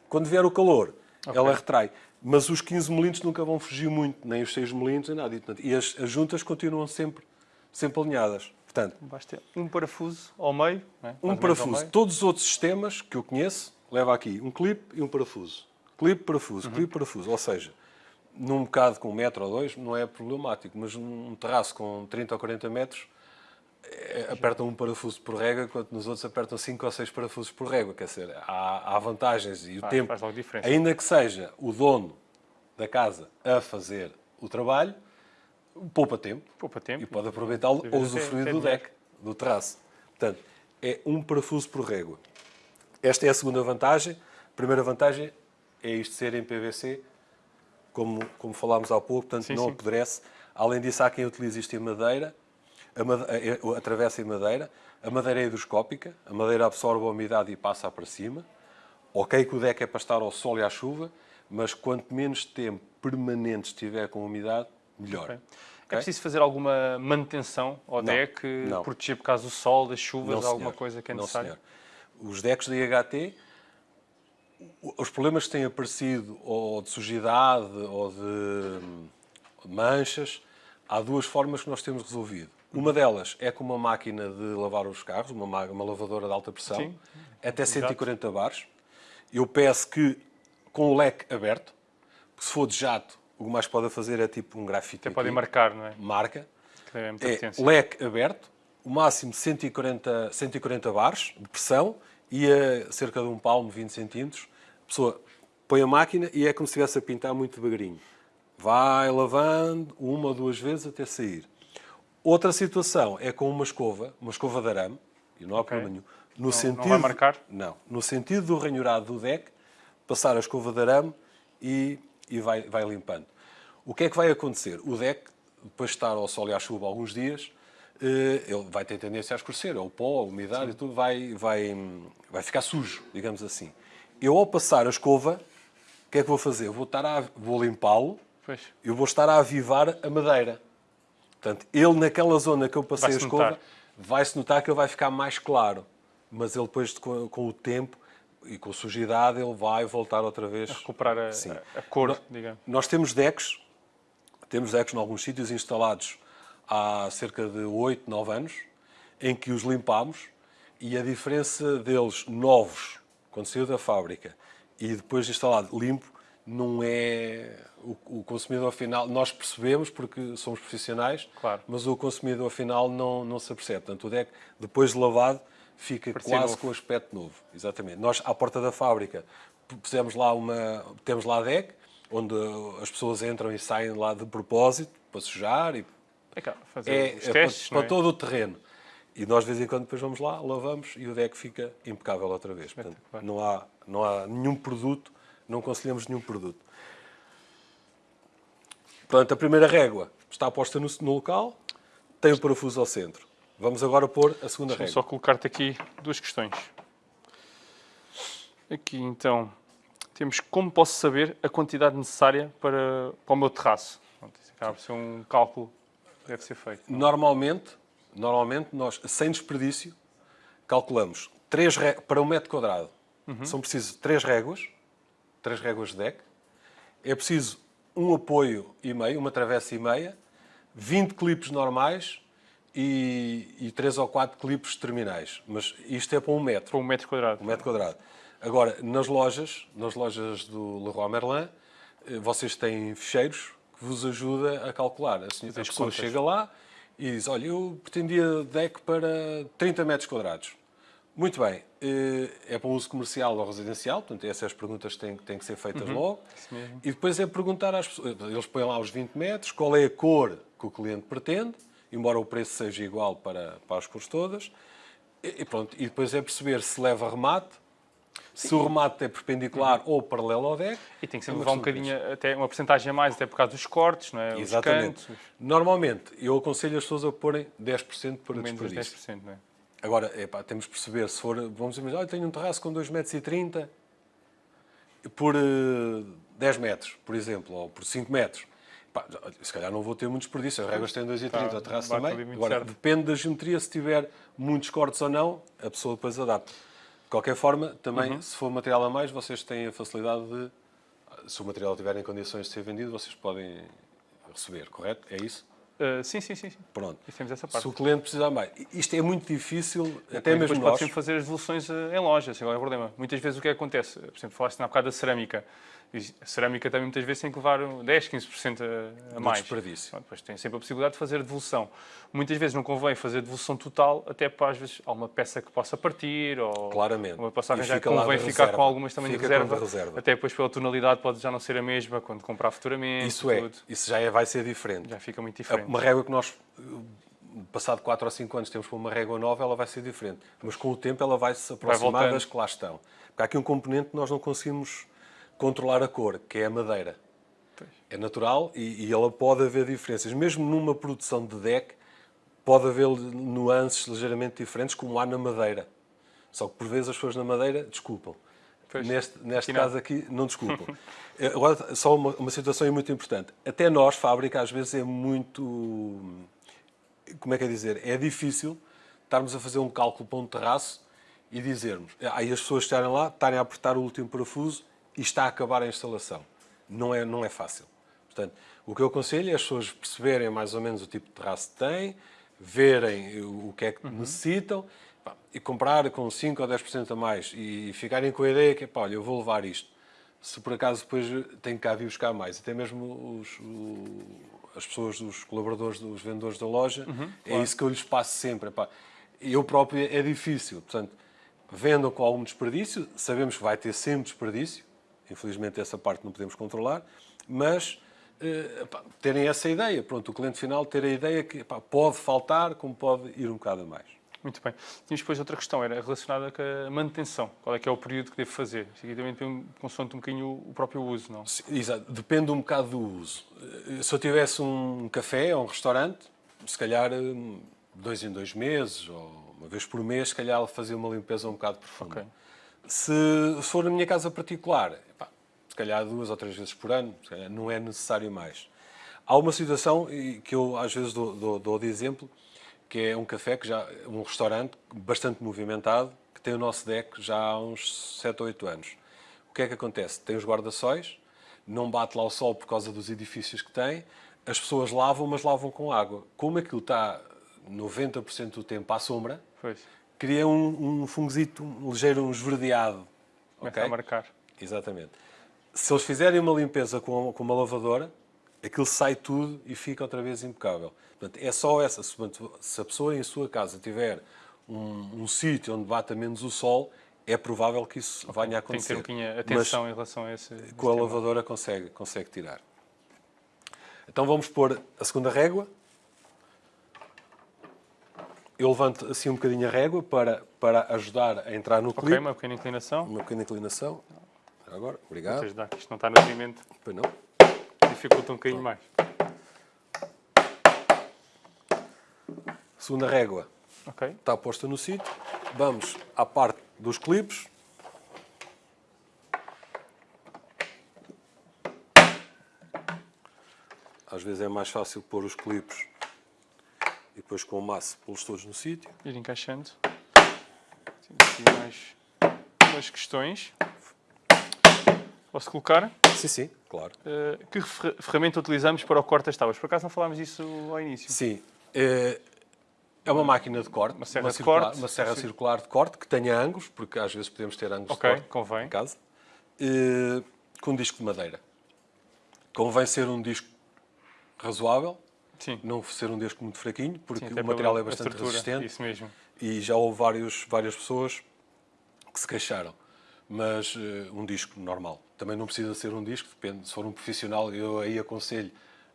Quando vier o calor, okay. ela retrai. Mas os 15 milímetros nunca vão fugir muito, nem os 6 milímetros, nem nada. E as, as juntas continuam sempre, sempre alinhadas. Portanto, Basta um parafuso ao meio. É? Um parafuso. Meio. Todos os outros sistemas que eu conheço, leva aqui um clipe e um parafuso. Clipe, parafuso, uhum. clipe, parafuso. Ou seja, num bocado com um metro ou dois não é problemático, mas num terraço com 30 ou 40 metros é, apertam um parafuso por régua, enquanto nos outros apertam 5 ou 6 parafusos por régua. Quer dizer, há, há vantagens e o faz, tempo, faz ainda que seja o dono da casa a fazer o trabalho, poupa tempo, poupa tempo e pode aproveitá-lo ou usufruir do deck, do terraço. Portanto, é um parafuso por régua. Esta é a segunda vantagem. A primeira vantagem é isto ser em PVC, como, como falámos há pouco, portanto sim, não sim. apodrece. Além disso, há quem utilize isto em madeira, a madeira, atravessa em madeira. A madeira é hidroscópica, a madeira absorve a umidade e passa para cima. Ok que o deck é para estar ao sol e à chuva, mas quanto menos tempo permanente estiver com umidade, melhor. Okay. Okay? É preciso fazer alguma manutenção ao não, deck, não. proteger por causa do sol, das chuvas, não, alguma coisa que é necessário? Os decks da IHT os problemas que têm aparecido, ou de sujidade, ou de manchas, há duas formas que nós temos resolvido. Uma delas é com uma máquina de lavar os carros, uma, uma lavadora de alta pressão, Sim. até 140 bares. Eu peço que, com o leque aberto, se for de jato, o que mais pode fazer é tipo um grafite. Até podem marcar, não é? Marca. É, é leque aberto, o máximo 140, 140 bares de pressão e a cerca de um palmo, 20 centímetros. A pessoa põe a máquina e é como se estivesse a pintar muito devagarinho. Vai lavando uma ou duas vezes até sair. Outra situação é com uma escova, uma escova de arame, e não há okay. problema nenhum. No não, sentido, não vai marcar? Não. No sentido do ranhurado do deck, passar a escova de arame e, e vai, vai limpando. O que é que vai acontecer? O deck, depois de estar ao sol e à chuva alguns dias, ele vai ter tendência a escurecer, o pó, a umidade Sim. e tudo vai, vai, vai ficar sujo, digamos assim. Eu, ao passar a escova, o que é que vou fazer? Vou, estar a, vou limpá-lo, eu vou estar a avivar a madeira. Portanto, ele naquela zona que eu passei a escova, vai-se notar que ele vai ficar mais claro. Mas ele depois, com, com, o tempo e com a sujidade, ele vai voltar outra vez... A recuperar a, a, a cor, nós, digamos. Nós temos decks, temos decks em alguns sítios instalados há cerca de 8, 9 anos, em que os limpámos e a diferença deles novos, quando saiu da fábrica, e depois instalado limpo, não é o, consumidor final. Nós percebemos porque somos profissionais, claro. mas o consumidor final não, não se apercebe. Portanto, o deck, depois de lavado, fica Parecia quase novo. com aspecto novo. Exatamente. Nós, à porta da fábrica, pusemos lá uma, temos lá deck, onde as pessoas entram e saem lá de propósito, para sujar e é, claro, fazer é, os testes, é para, é? todo o terreno. E nós, de vez em quando, depois vamos lá, lavamos e o deck fica impecável outra vez. Portanto, não, há, não há nenhum produto, não aconselhamos nenhum produto. Portanto, a primeira régua está posta no, no local, tem o parafuso ao centro. Vamos agora pôr a segunda régua. só colocar-te aqui duas questões. Aqui, então, temos como posso saber a quantidade necessária para, para o meu terraço. Acaba por ser um cálculo deve ser feito. Não? Normalmente, normalmente, nós, sem desperdício, calculamos três para um metro quadrado. Uhum. São precisas três réguas, três réguas de deck. É preciso um apoio e meio, uma travessa e meia, 20 clipes normais e, e 3 ou 4 clipes terminais. Mas isto é para um metro. Para um metro quadrado. Um metro quadrado. Agora, nas lojas, nas lojas do Leroy Merlin, eh, vocês têm fecheiros que vos ajuda a calcular. A, senhora, a pessoa chega lá e diz, olha, eu pretendia deck para 30 metros quadrados. Muito bem, eh, é para uso comercial ou residencial, portanto, essas perguntas têm, têm que ser feitas uhum. logo. E depois é perguntar às pessoas, eles põem lá os 20 metros, qual é a cor que o cliente pretende, embora o preço seja igual para, para as cores todas. E, pronto, e depois é perceber se leva remate, Se o remate é perpendicular ou paralelo ao deck... E tem que é sempre levar um bocadinho, até uma porcentagem a mais, até por causa dos cortes, não é? Exatamente. Normalmente, eu aconselho as pessoas a porem 10% para menos desperdício. 10%, não é? Agora, epá, temos de perceber, se for, vamos imaginar, tenho um terraço com 2,30 m por eh, 10 metros, por exemplo, ou por 5 metros. Epá, se calhar não vou ter muito desperdício, as réguas têm 2,30 Tá, o terraço também. Agora, certo. depende da geometria, se tiver muitos cortes ou não, a pessoa depois adapta. De qualquer forma, também, Uhum. se for material a mais, vocês têm a facilidade de, se o material estiver em condições de ser vendido, vocês podem receber, correto? É isso? Uh, sim, sim, sim. sim. Pronto. E temos essa parte. Se o cliente precisar mais. Isto é muito difícil, até Depois mesmo pode nós. sempre fazer as devoluções eh, em loja, é o problema. Muitas vezes o que acontece, por exemplo, falaste na bocado da cerâmica. A cerâmica também muitas vezes tem que levar 10, 15% a, a mais. desperdício. Pronto, Depois tem sempre a possibilidade de fazer devolução. Muitas vezes não convém fazer devolução total, até para às vezes há uma peça que possa partir ou Claramente. uma passagem E já fica convém de ficar reserva. com algumas também de Fica com reserva, de reserva. Até depois pela tonalidade pode já não ser a mesma quando comprar futuramente. Isso é, tudo. isso já é, vai ser diferente. Já fica muito diferente. Uma régua que nós, passado 4 ou 5 anos, temos para uma régua nova, ela vai ser diferente. Mas com o tempo ela vai se aproximar voltando. das que lá estão. Porque há aqui um componente que nós não conseguimos controlar a cor, que é a madeira. Pois. É natural e, e ela pode haver diferenças. Mesmo numa produção de deck, pode haver nuances ligeiramente diferentes, como há na madeira. Só que por vezes as pessoas na madeira desculpam. Pois. Neste, neste Aqui não. caso aqui, não desculpam. Eh, Agora, só uma, uma situação muito importante. Até nós, fábrica, às vezes é muito. Como é que é dizer? É difícil estarmos a fazer um cálculo para um terraço e dizermos. Aí as pessoas estarem lá, estarem a apertar o último parafuso e está a acabar a instalação. Não é, não é fácil. Portanto, o que eu aconselho é as pessoas perceberem mais ou menos o tipo de terraço que têm, verem o que é que necessitam pá, e comprar com 5 ou 10% a mais e ficarem com a ideia que, pá, olha, eu vou levar isto. Se por acaso depois tem que cá vir buscar mais, até mesmo os, o- as pessoas, os colaboradores, os vendedores da loja, é isso que eu lhes passo sempre. Pá. Eu próprio é difícil, portanto, vendam com algum desperdício, sabemos que vai ter sempre desperdício, infelizmente essa parte não podemos controlar, mas eh, pá, terem essa ideia, pronto, o cliente final ter a ideia que pá, pode faltar, como pode ir um bocado a mais. Muito bem. Tínhamos depois outra questão, era relacionada com a manutenção. Qual é que é o período que devo fazer? Isto aqui também depende, consoante um bocadinho o próprio uso, não? Sim, Exato, depende um bocado do uso. Eh, Se eu tivesse um café ou um restaurante, se calhar eh, dois em dois meses ou uma vez por mês, se calhar fazer uma limpeza um bocado profunda. Ok. Se for na minha casa particular, epá, se calhar duas ou três vezes por ano, não é necessário mais. Há uma situação que eu às vezes dou, dou- dou de exemplo, que é um café, que já, um restaurante bastante movimentado, que tem o nosso deck já há uns 7 ou 8 anos. O que é que acontece? Tem os guarda-sóis, não bate lá o sol por causa dos edifícios que tem, as pessoas lavam, mas lavam com água. Como aquilo está 90% do tempo à sombra, Pois. Cria um, um fungozito um ligeiro, um esverdeado. Começa ok? a marcar. Exatamente. Se eles fizerem uma limpeza com, com uma lavadora, aquilo sai tudo e fica outra vez impecável. Portanto, é só essa. Se, a pessoa em sua casa tiver um, um sítio onde bata menos o sol, é provável que isso venha a Tem que ter acontecer. um bocadinho atenção em relação a esse. Mas com a lavadora consegue, consegue tirar. Então vamos pôr a segunda régua. Eu levanto assim um bocadinho a régua para, para ajudar a entrar no Ok, clipe. uma pequena inclinação. Uma pequena inclinação. Agora, obrigado. Vocês dá que isto não está no movimento, Pois não. dificulta um bocadinho mais. Segunda régua Ok. está posta no sítio. Vamos à parte dos clipes. Às vezes é mais fácil pôr os clipes e depois com o maço pô-los todos no sítio. Ir encaixando. Temos aqui mais umas questões. Posso colocar? Sim, sim, claro. Eh, que fer- ferramenta utilizamos para o corte das tábuas? Por acaso não falámos disso ao início. Sim. É é uma máquina de corte, Uma serra de circular, corte. uma serra circular de corte que tenha ângulos, porque às vezes podemos ter ângulos Ok, de corte convém. em casa, eh, com um disco de madeira. Convém ser um disco razoável, Sim. não ser um disco muito fraquinho, porque Sim, o material é bastante resistente Isso mesmo. e já houve vários, várias pessoas que se queixaram. Mas eh, um disco normal. Também não precisa ser um disco, depende. Se for um profissional, eu aí aconselho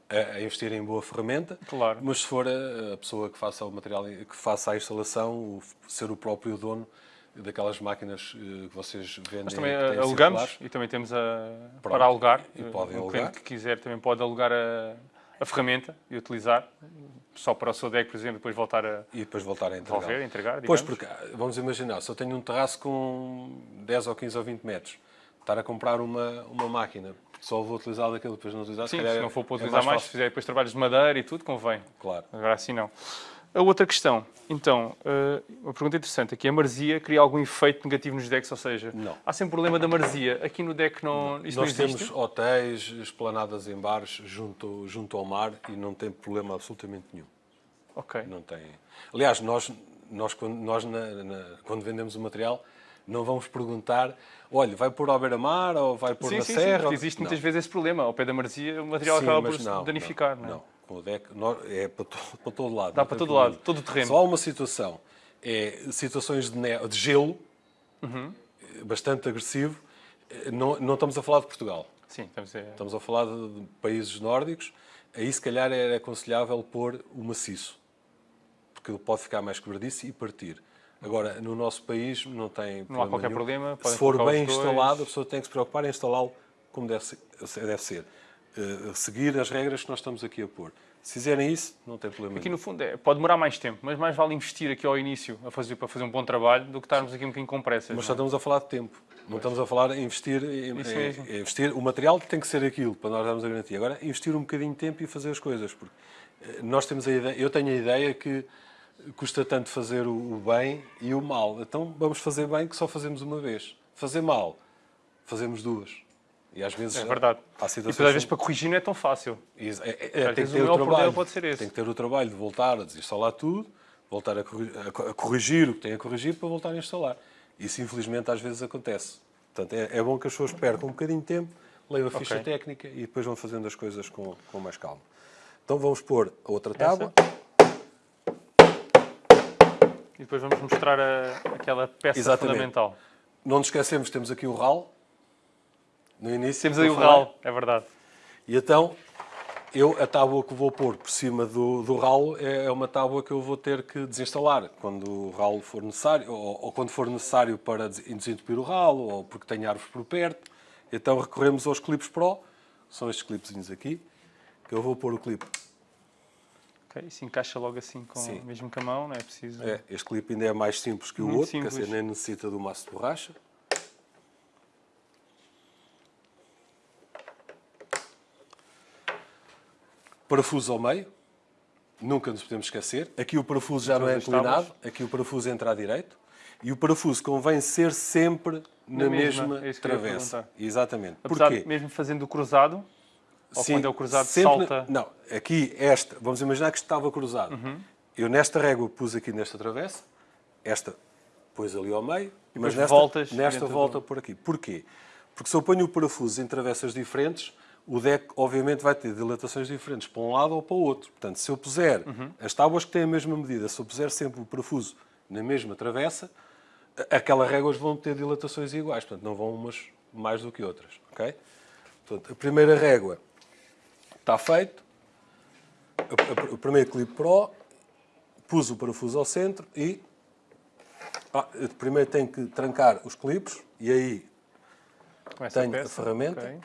a, a investir em boa ferramenta. Claro. Mas se for a, a pessoa que faça o material, que faça a instalação, o, ser o próprio dono, daquelas máquinas eh, que vocês vendem. Nós também têm alugamos circulares. e também temos a, Pronto. para alugar. E podem um alugar. cliente que quiser também pode alugar a, a ferramenta e utilizar, só para o seu deck, por exemplo, depois voltar a E depois voltar a entregar. devolver, entregar. Pois, porque, vamos imaginar, se eu tenho um terraço com 10 ou 15 ou 20 metros, estar a comprar uma, uma máquina, só vou utilizar daquilo, depois não utilizar, Sim, calhar se não for para é utilizar mais, se fácil. fizer depois trabalhos de madeira e tudo, convém. Claro. Agora assim não. A outra questão, então, eh, uma pergunta interessante aqui. A maresia cria algum efeito negativo nos decks? Ou seja, Não. há sempre problema da maresia. Aqui no deck não, isso Nós não existe? temos hotéis, esplanadas em bares junto, junto ao mar e não tem problema absolutamente nenhum. Ok. Não tem. Aliás, nós, nós, quando, nós na- na- quando vendemos o material, não vamos perguntar, olha, vai pôr ao beira-mar ou vai pôr Sim, na sim, sim, serra? porque existe Não. muitas vezes esse problema. Ao pé da maresia, o material Sim, acaba por se não, danificar. não, Não, é? não. Com nós- é para, to, para todo lado. Dá para todo problema. lado, todo o terreno. Só há uma situação, é situações de, ne- de gelo, Uhum. bastante agressivo. Não, não estamos a falar de Portugal, Sim, estamos a... estamos a falar de, países nórdicos. Aí, se calhar, era aconselhável pôr o maciço, porque ele pode ficar mais quebradiço e partir. Agora, no nosso país, não tem Não há problema qualquer nenhum. problema, Se for bem instalado, a pessoa tem que se preocupar em instalá-lo como deve ser. Deve ser. Eh, seguir as regras que nós estamos aqui a pôr. Se fizerem isso, não tem problema Aqui nenhum. no fundo é, pode demorar mais tempo, mas mais vale investir aqui ao início a fazer, para fazer um bom trabalho do que estarmos aqui um bocadinho com pressas. Mas só é? estamos a falar de tempo. Não estamos a falar em investir, em, em- mesmo. em investir. O material tem que ser aquilo para nós darmos a garantia. Agora, investir um bocadinho de tempo e fazer as coisas. Porque eh, nós temos a ideia, eu tenho a ideia que custa tanto fazer o o bem e o mal. Então vamos fazer bem que só fazemos uma vez. Fazer mal, fazemos duas. E às vezes É verdade. há E situações depois às vezes para corrigir não é tão fácil. É- é- Às tem que ter o o trabalho. pode ser esse. Tem que ter o trabalho de voltar a desinstalar tudo, voltar a corri- a co- a corrigir o que tem a corrigir para voltar a instalar. Isso, infelizmente, às vezes acontece. Portanto, é, é bom que as pessoas percam um bocadinho de tempo, leiam a ficha Ok. técnica e depois vão fazendo as coisas com, com mais calma. Então vamos pôr a outra tábua. E depois vamos mostrar a- aquela peça Exatamente. fundamental. Não nos esquecemos, temos aqui o RAL. No início. Temos que aí o falei. RAL, é verdade. E então, eu, a tábua que vou pôr por cima do, do ralo é uma tábua que eu vou ter que desinstalar quando o ralo for necessário, ou, ou quando for necessário para des- desentupir o ralo, ou porque tem árvores por perto. Então recorremos aos clipes Pro, que são estes clipezinhos aqui, que eu vou pôr o clipe. Ok, Isso encaixa logo assim, com, Sim. mesmo com a mão, não é preciso. É, este clipe ainda é mais simples que o Muito outro, simples. dizer, nem necessita do maço de borracha. Parafuso ao meio, nunca nos podemos esquecer. Aqui o parafuso já não é inclinado, aqui o parafuso entra à direito. E o parafuso convém ser sempre na, Na mesma, mesma, é travessa. Exatamente. Apesar Porquê? mesmo fazendo o cruzado, ou Sim, quando é o cruzado salta. Não, aqui esta, vamos imaginar que isto estava cruzado. Uhum. Eu nesta régua pus aqui nesta travessa, esta pus ali ao meio, mas depois nesta, voltas nesta volta do- por aqui. Porquê? Porque se eu ponho o parafuso em travessas diferentes, o deck obviamente vai ter dilatações diferentes para um lado ou para o outro. Portanto, se eu puser Uhum. as tábuas que têm a mesma medida, se eu puser sempre o parafuso na mesma travessa, a- aquelas réguas vão ter dilatações iguais, portanto não vão umas mais do que outras, ok? Portanto, a primeira régua está feito, A- a- o primeiro clipe Pro, pus o parafuso ao centro e ah, primeiro tenho que trancar os clipes e aí com tenho a peça. ferramenta. ok.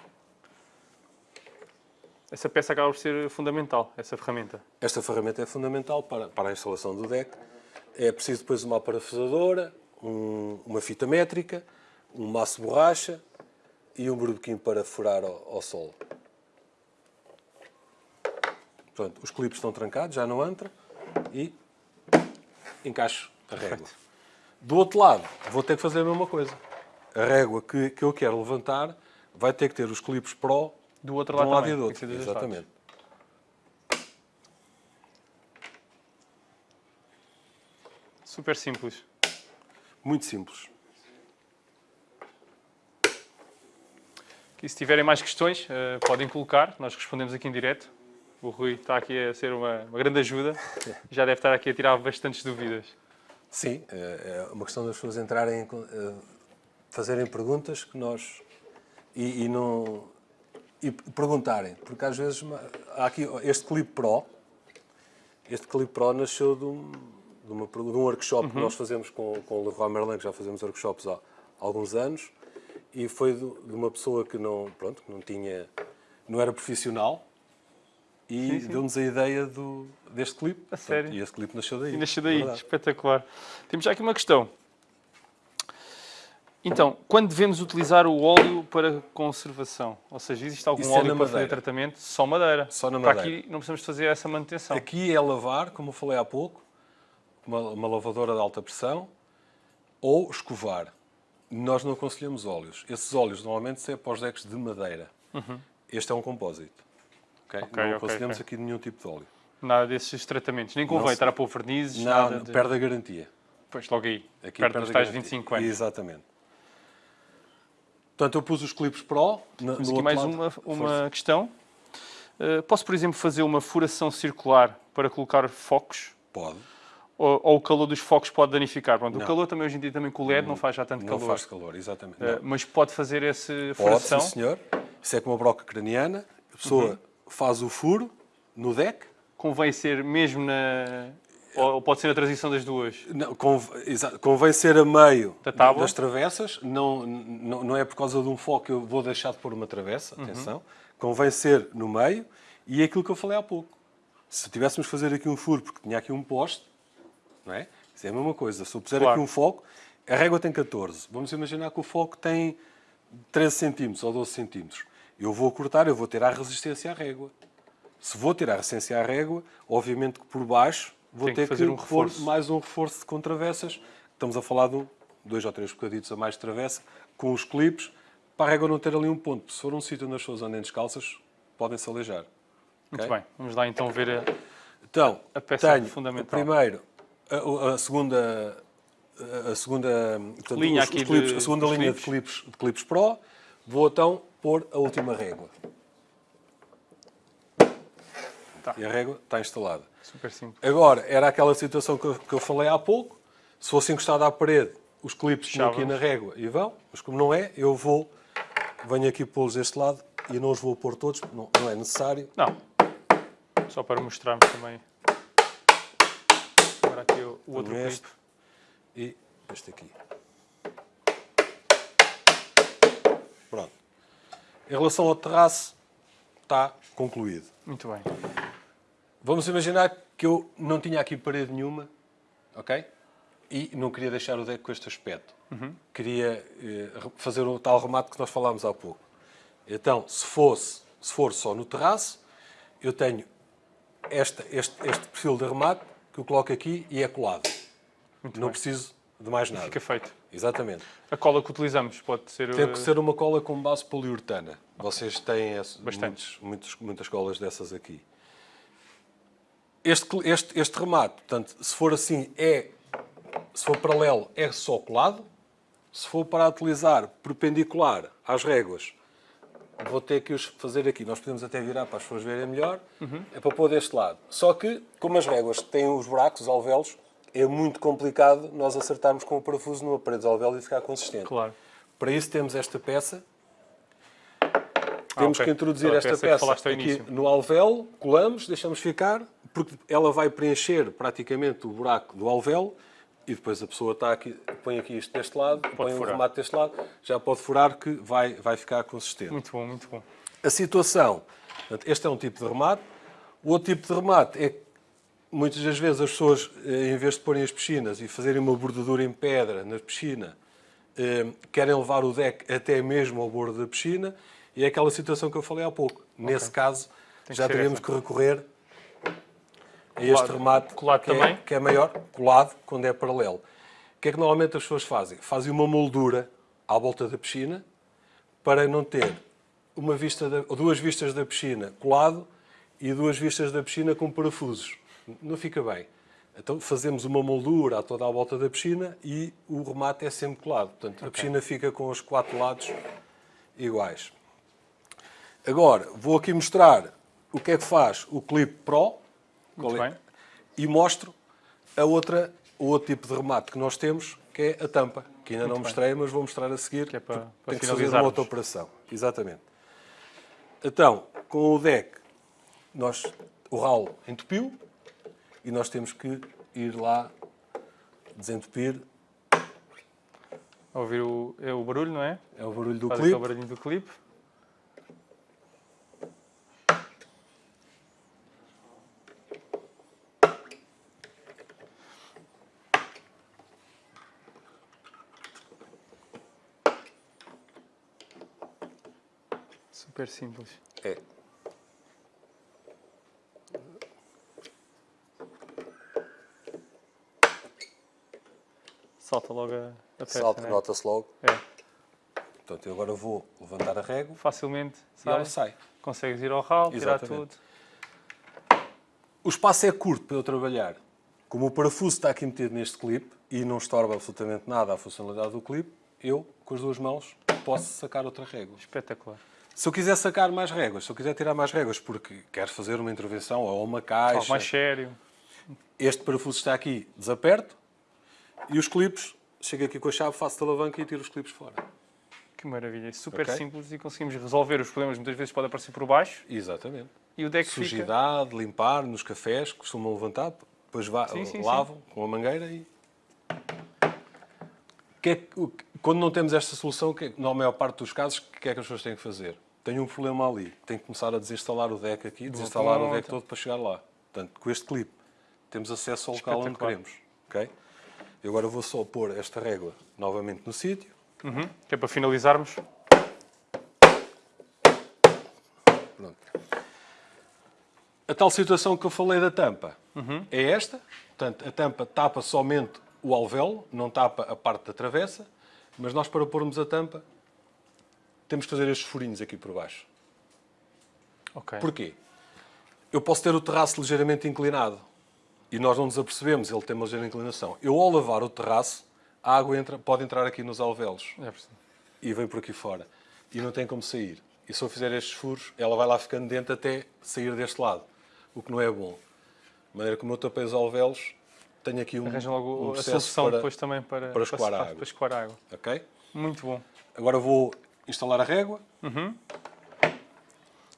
Essa peça acaba por ser fundamental, essa ferramenta. esta ferramenta é fundamental para, para a instalação do deck. É preciso depois uma parafusadora, um- uma fita métrica, um maço de borracha e um burbequim para furar ao, ao solo. Portanto, os clipes estão trancados, já não entra e encaixo a régua. Do outro lado, vou ter que fazer a mesma coisa. A régua que, que eu quero levantar vai ter que ter os clipes Pro Do outro de um lado lado e do outro. dois lados. Exatamente. Super simples. Muito simples. E se tiverem mais questões, eh, podem colocar, nós respondemos aqui em direto. O Rui está aqui a ser uma, uma grande ajuda. Já deve estar aqui a tirar bastantes dúvidas. Sim, é é uma questão das pessoas entrarem, eh, fazerem perguntas que nós. e, e não. E perguntarem, porque às vezes há aqui este Clip Pro. Este Clip Pro nasceu de, um- de, uma, de um workshop que nós fazemos com, com o Leroy Merlin, que já fazemos workshops há alguns anos, e foi de, de uma pessoa que não, pronto, que não tinha, não era profissional, e deu-nos a ideia do, deste clipe. A sério? E esse clipe nasceu daí. E nasceu daí, Verdade. espetacular. Temos já aqui uma questão. Então, quando devemos utilizar o óleo para conservação? Ou seja, existe algum Isso é óleo na para fazer madeira. tratamento? Só madeira. Só na Para madeira. aqui não precisamos fazer essa manutenção. Aqui é lavar, como eu falei há pouco, uma, uma lavadora de alta pressão, ou escovar. Nós não aconselhamos óleos. Esses óleos normalmente é para os decks de madeira. Este é um compósito. ok? Ok, não aconselhamos ok. aqui nenhum tipo de óleo. Nada desses tratamentos. Nem convém Não estar a pôr vernizes, Não, nada de... perde a garantia. Pois, logo aí. Aqui perde dos a tais garantia. 25 anos. Exatamente. Portanto, eu pus os clipes Pro. Na, Temos aqui mais lado. uma, Força. uma questão. Uh, posso, por exemplo, fazer uma furação circular para colocar focos? Pode. Ou, ou o calor dos focos pode danificar? Pronto, o Não. calor também hoje em dia também com o LED não faz já tanto Não calor. faz calor, exatamente. Uh, Não. mas pode fazer essa Pode, furação? sim, senhor. Isso é como uma broca craniana. A pessoa Uhum. faz o furo no deck. Convém ser mesmo na... Ou pode ser a transição das duas? Não, convém ser a meio Da das travessas. Não, não, não é por causa de um foco que eu vou deixar de pôr uma travessa. Uhum. Atenção. Convém ser no meio. E é aquilo que eu falei há pouco. Se tivéssemos fazer aqui um furo, porque tinha aqui um poste, não é? Isso é a mesma coisa. Se eu puser Claro. aqui um foco, a régua tem 14. Vamos imaginar que o foco tem 13 centímetros ou 12 centímetros. Eu vou cortar, eu vou ter a resistência à régua. Se vou ter a resistência à régua, obviamente que por baixo vou que ter que, fazer um pôr reforço. mais um reforço com travessas. Estamos a falar de um, dois ou três bocaditos a mais de travessa, com os clipes, para a régua não ter ali um ponto. Se for um sítio onde as pessoas andem descalças, podem-se aleijar. Muito Ok? bem. Vamos lá então ver a... Então, A peça tenho fundamental. primeiro, a, a segunda, a segunda, portanto, Linha os- os aqui clipes- de- a segunda linha clipes. de clipes, de clipes Pro. Vou então pôr a última régua. Tá. E a régua está instalada. Super simples. Agora, era aquela situação que eu, que eu falei há pouco. Se fosse encostado à parede, os clipes estão aqui na régua e vão. Mas como não é, eu vou, venho aqui pô-los deste lado e não os vou pôr todos, não, não é necessário. Não. Só para mostrarmos também. Agora aqui o, o outro este clipe. e este aqui. Pronto. Em relação ao terraço, está concluído. Muito bem. Vamos imaginar que eu não tinha aqui parede nenhuma, ok? E não queria deixar o deck com este aspecto. Queria eh, fazer o tal remate que nós falámos há pouco. Então, se fosse, se for só no terraço, eu tenho esta- este, este perfil de remate que eu coloco aqui e é colado. Muito não bem. preciso de mais nada. Fica feito. Exatamente. A cola que utilizamos pode ser... Tem que uh, ser uma cola com base poliuretana. Vocês têm Bastantes. muitos- muitos- muitas colas dessas aqui. Este, este, este remate, portanto, se for assim, é, se for paralelo, é só colado. Se for para utilizar perpendicular às réguas, vou ter que os fazer aqui. Nós podemos até virar para as pessoas verem melhor. É para pôr deste lado. Só que, como as réguas têm os buracos, os alvéolos, é muito complicado nós acertarmos com o parafuso numa parede de alvéolo e ficar consistente. Claro. Para isso temos esta peça. Temos ok. que introduzir esta peça peça, aqui no alvéolo, colamos, deixamos ficar, porque ela vai preencher praticamente o buraco do alvéolo e depois a pessoa está aqui, põe aqui isto deste lado, põe o furar. remate deste lado, já pode furar que vai, vai ficar consistente. Muito bom, muito bom. A situação, este é um tipo de remate. O outro tipo de remate é que muitas das vezes as pessoas, eh, em vez de porem as piscinas e fazerem uma bordadura em pedra na piscina, eh, querem levar o deck até mesmo ao bordo da piscina e é aquela situação que eu falei há pouco. Nesse caso, que já ser teríamos essa. que recorrer a este remate Colado que, é, também? que é maior, colado, quando é paralelo. O que é que normalmente as pessoas fazem? Fazem uma moldura à volta da piscina para não ter uma vista da- duas vistas da piscina colado e duas vistas da piscina com parafusos. Não fica bem. Então fazemos uma moldura a toda a volta da piscina e o remate é sempre colado. Portanto, a piscina fica com os quatro lados iguais. Agora, vou aqui mostrar o que é que faz o Clip Pro Muito é- e mostro a outra, o outro tipo de remate que nós temos, que é a tampa, que ainda não bem. mostrei, mas vou mostrar a seguir, Que é para- para tem que fazer uma outra operação. Exatamente. Então, com o deck, nós, o ralo entupiu e nós temos que ir lá desentupir, ouvir o, é o barulho, não é? é o barulho do Faz clipe. aquele barulhinho do clipe. Super simples. É. Salta logo a, a peça, Salto, não é? nota-se logo. É. Portanto, eu agora vou levantar a régua Facilmente e sai. ela sai. Consegues ir ao ralo, tirar tudo. O espaço é curto para eu trabalhar. Como o parafuso está aqui metido neste clipe e não estorba absolutamente nada a funcionalidade do clipe, eu, com as duas mãos, posso sacar outra régua. Espetacular. Se eu quiser sacar mais réguas, se eu quiser tirar mais réguas porque quero fazer uma intervenção ou uma caixa, Algo mais sério. este parafuso está aqui, desaperto e os clipes, chego aqui com a chave, faço a alavanca e tiro os clipes fora. Que maravilha. Super Ok. simples e conseguimos resolver os problemas. Muitas vezes pode aparecer por baixo Exatamente. e o deck fica... Sujidade, limpar nos cafés, costumam levantar, depois va- Sim, sim, lavam com a mangueira e. Que é que- que- quando não temos esta solução, que é- na maior parte dos casos, o que é que as pessoas têm que fazer? Tenho um problema ali, tenho que começar a desinstalar o deck aqui, desinstalar o deck todo para chegar lá. Portanto, com este clipe, temos acesso ao local onde queremos. ok? E agora vou só pôr esta régua novamente no sítio. Uhum. Que é para finalizarmos. Pronto. A tal situação que eu falei da tampa é esta. Portanto, a tampa tapa somente o alvéolo, não tapa a parte da travessa, mas nós para pormos a tampa temos que fazer estes furinhos aqui por baixo. Ok. Porquê? Eu posso ter o terraço ligeiramente inclinado e nós não nos apercebemos, ele tem uma ligeira inclinação. Eu ao lavar o terraço, a água entra, pode entrar aqui nos alvéolos percebi. e vem por aqui fora. E não tem como sair. E se eu fizer estes furos, ela vai lá ficando dentro até sair deste lado. O que não é bom. De maneira como eu tapei os alvéolos, tenho aqui um, Arranjam logo um a solução para... depois também para, para escoar a para, água. para escoar a água. Ok? Muito bom. Agora vou instalar a régua.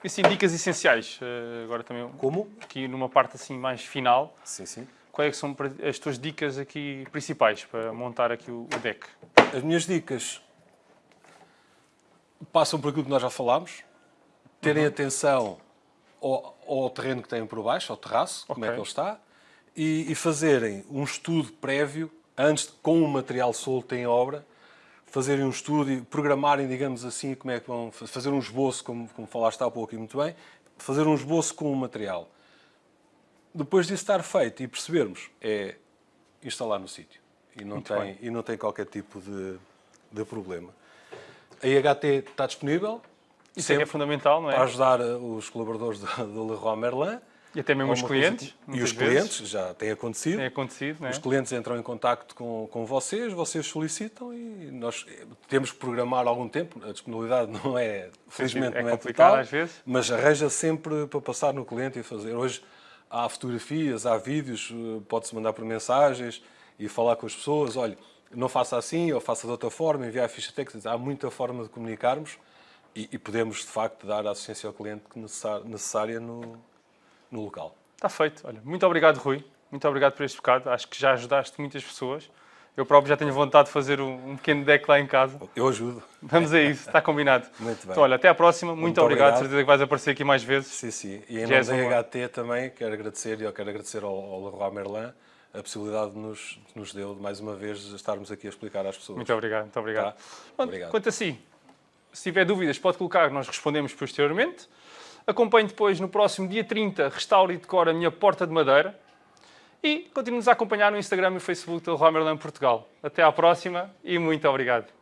E assim, dicas essenciais. eh, agora também Como? aqui numa parte assim mais final. Sim, sim. Quais é que são as tuas dicas aqui principais para montar aqui o, deck? As minhas dicas passam por aquilo que nós já falámos. Terem atenção ao, ao terreno que têm por baixo, ao terraço, como é que ele está, e, e fazerem um estudo prévio, antes, de- com o material solto em obra, fazerem um estudo e programarem, digamos assim, como é que vão fa- fazer um esboço, como, como falaste há pouco e muito bem, fazer um esboço com o material. Depois disso estar feito e percebermos, é instalar no sítio. E não, Muito tem, bem. e não tem qualquer tipo de, de problema. A IHT está disponível Isso é é fundamental, não é? para ajudar eh, os colaboradores do, do Leroy Merlin. E até mesmo os clientes. E os vezes, clientes, já tem acontecido. Tem acontecido, não é? Os clientes entram em contacto com, com vocês, vocês solicitam e nós temos que programar algum tempo. A disponibilidade não é, felizmente, é não é total, às vezes. mas arranja sempre para passar no cliente e fazer. Hoje há fotografias, há vídeos, eh, pode-se mandar por mensagens e falar com as pessoas. Olha, não faça assim ou faça de outra forma, enviar a ficha técnica. Há muita forma de comunicarmos e, e podemos, de facto, dar a assistência ao cliente necessária no, no local. Está feito. Olha, muito obrigado, Rui. Muito obrigado por este bocado. Acho que já ajudaste muitas pessoas. Eu próprio já tenho vontade de fazer um, um pequeno deck lá em casa. Eu ajudo. Vamos a isso, está combinado. Muito bem. Então, olha, até à próxima. Muito, Muito obrigado. obrigado. Certeza que vais aparecer aqui mais vezes. Sim, sim. E em nome da HT também quero agradecer, e eu quero agradecer ao, ao Leroy Merlin a possibilidade que nos, nos deu de mais uma vez estarmos aqui a explicar às pessoas. Muito obrigado, muito obrigado. Tá? Obrigado. Quanto a si, se tiver dúvidas, pode colocar, nós respondemos posteriormente. Acompanhe depois no próximo dia 30, restaure e decore a minha porta de madeira. E continue-nos a acompanhar no Instagram e no Facebook do Leroy Merlin Portugal. Até à próxima e muito obrigado.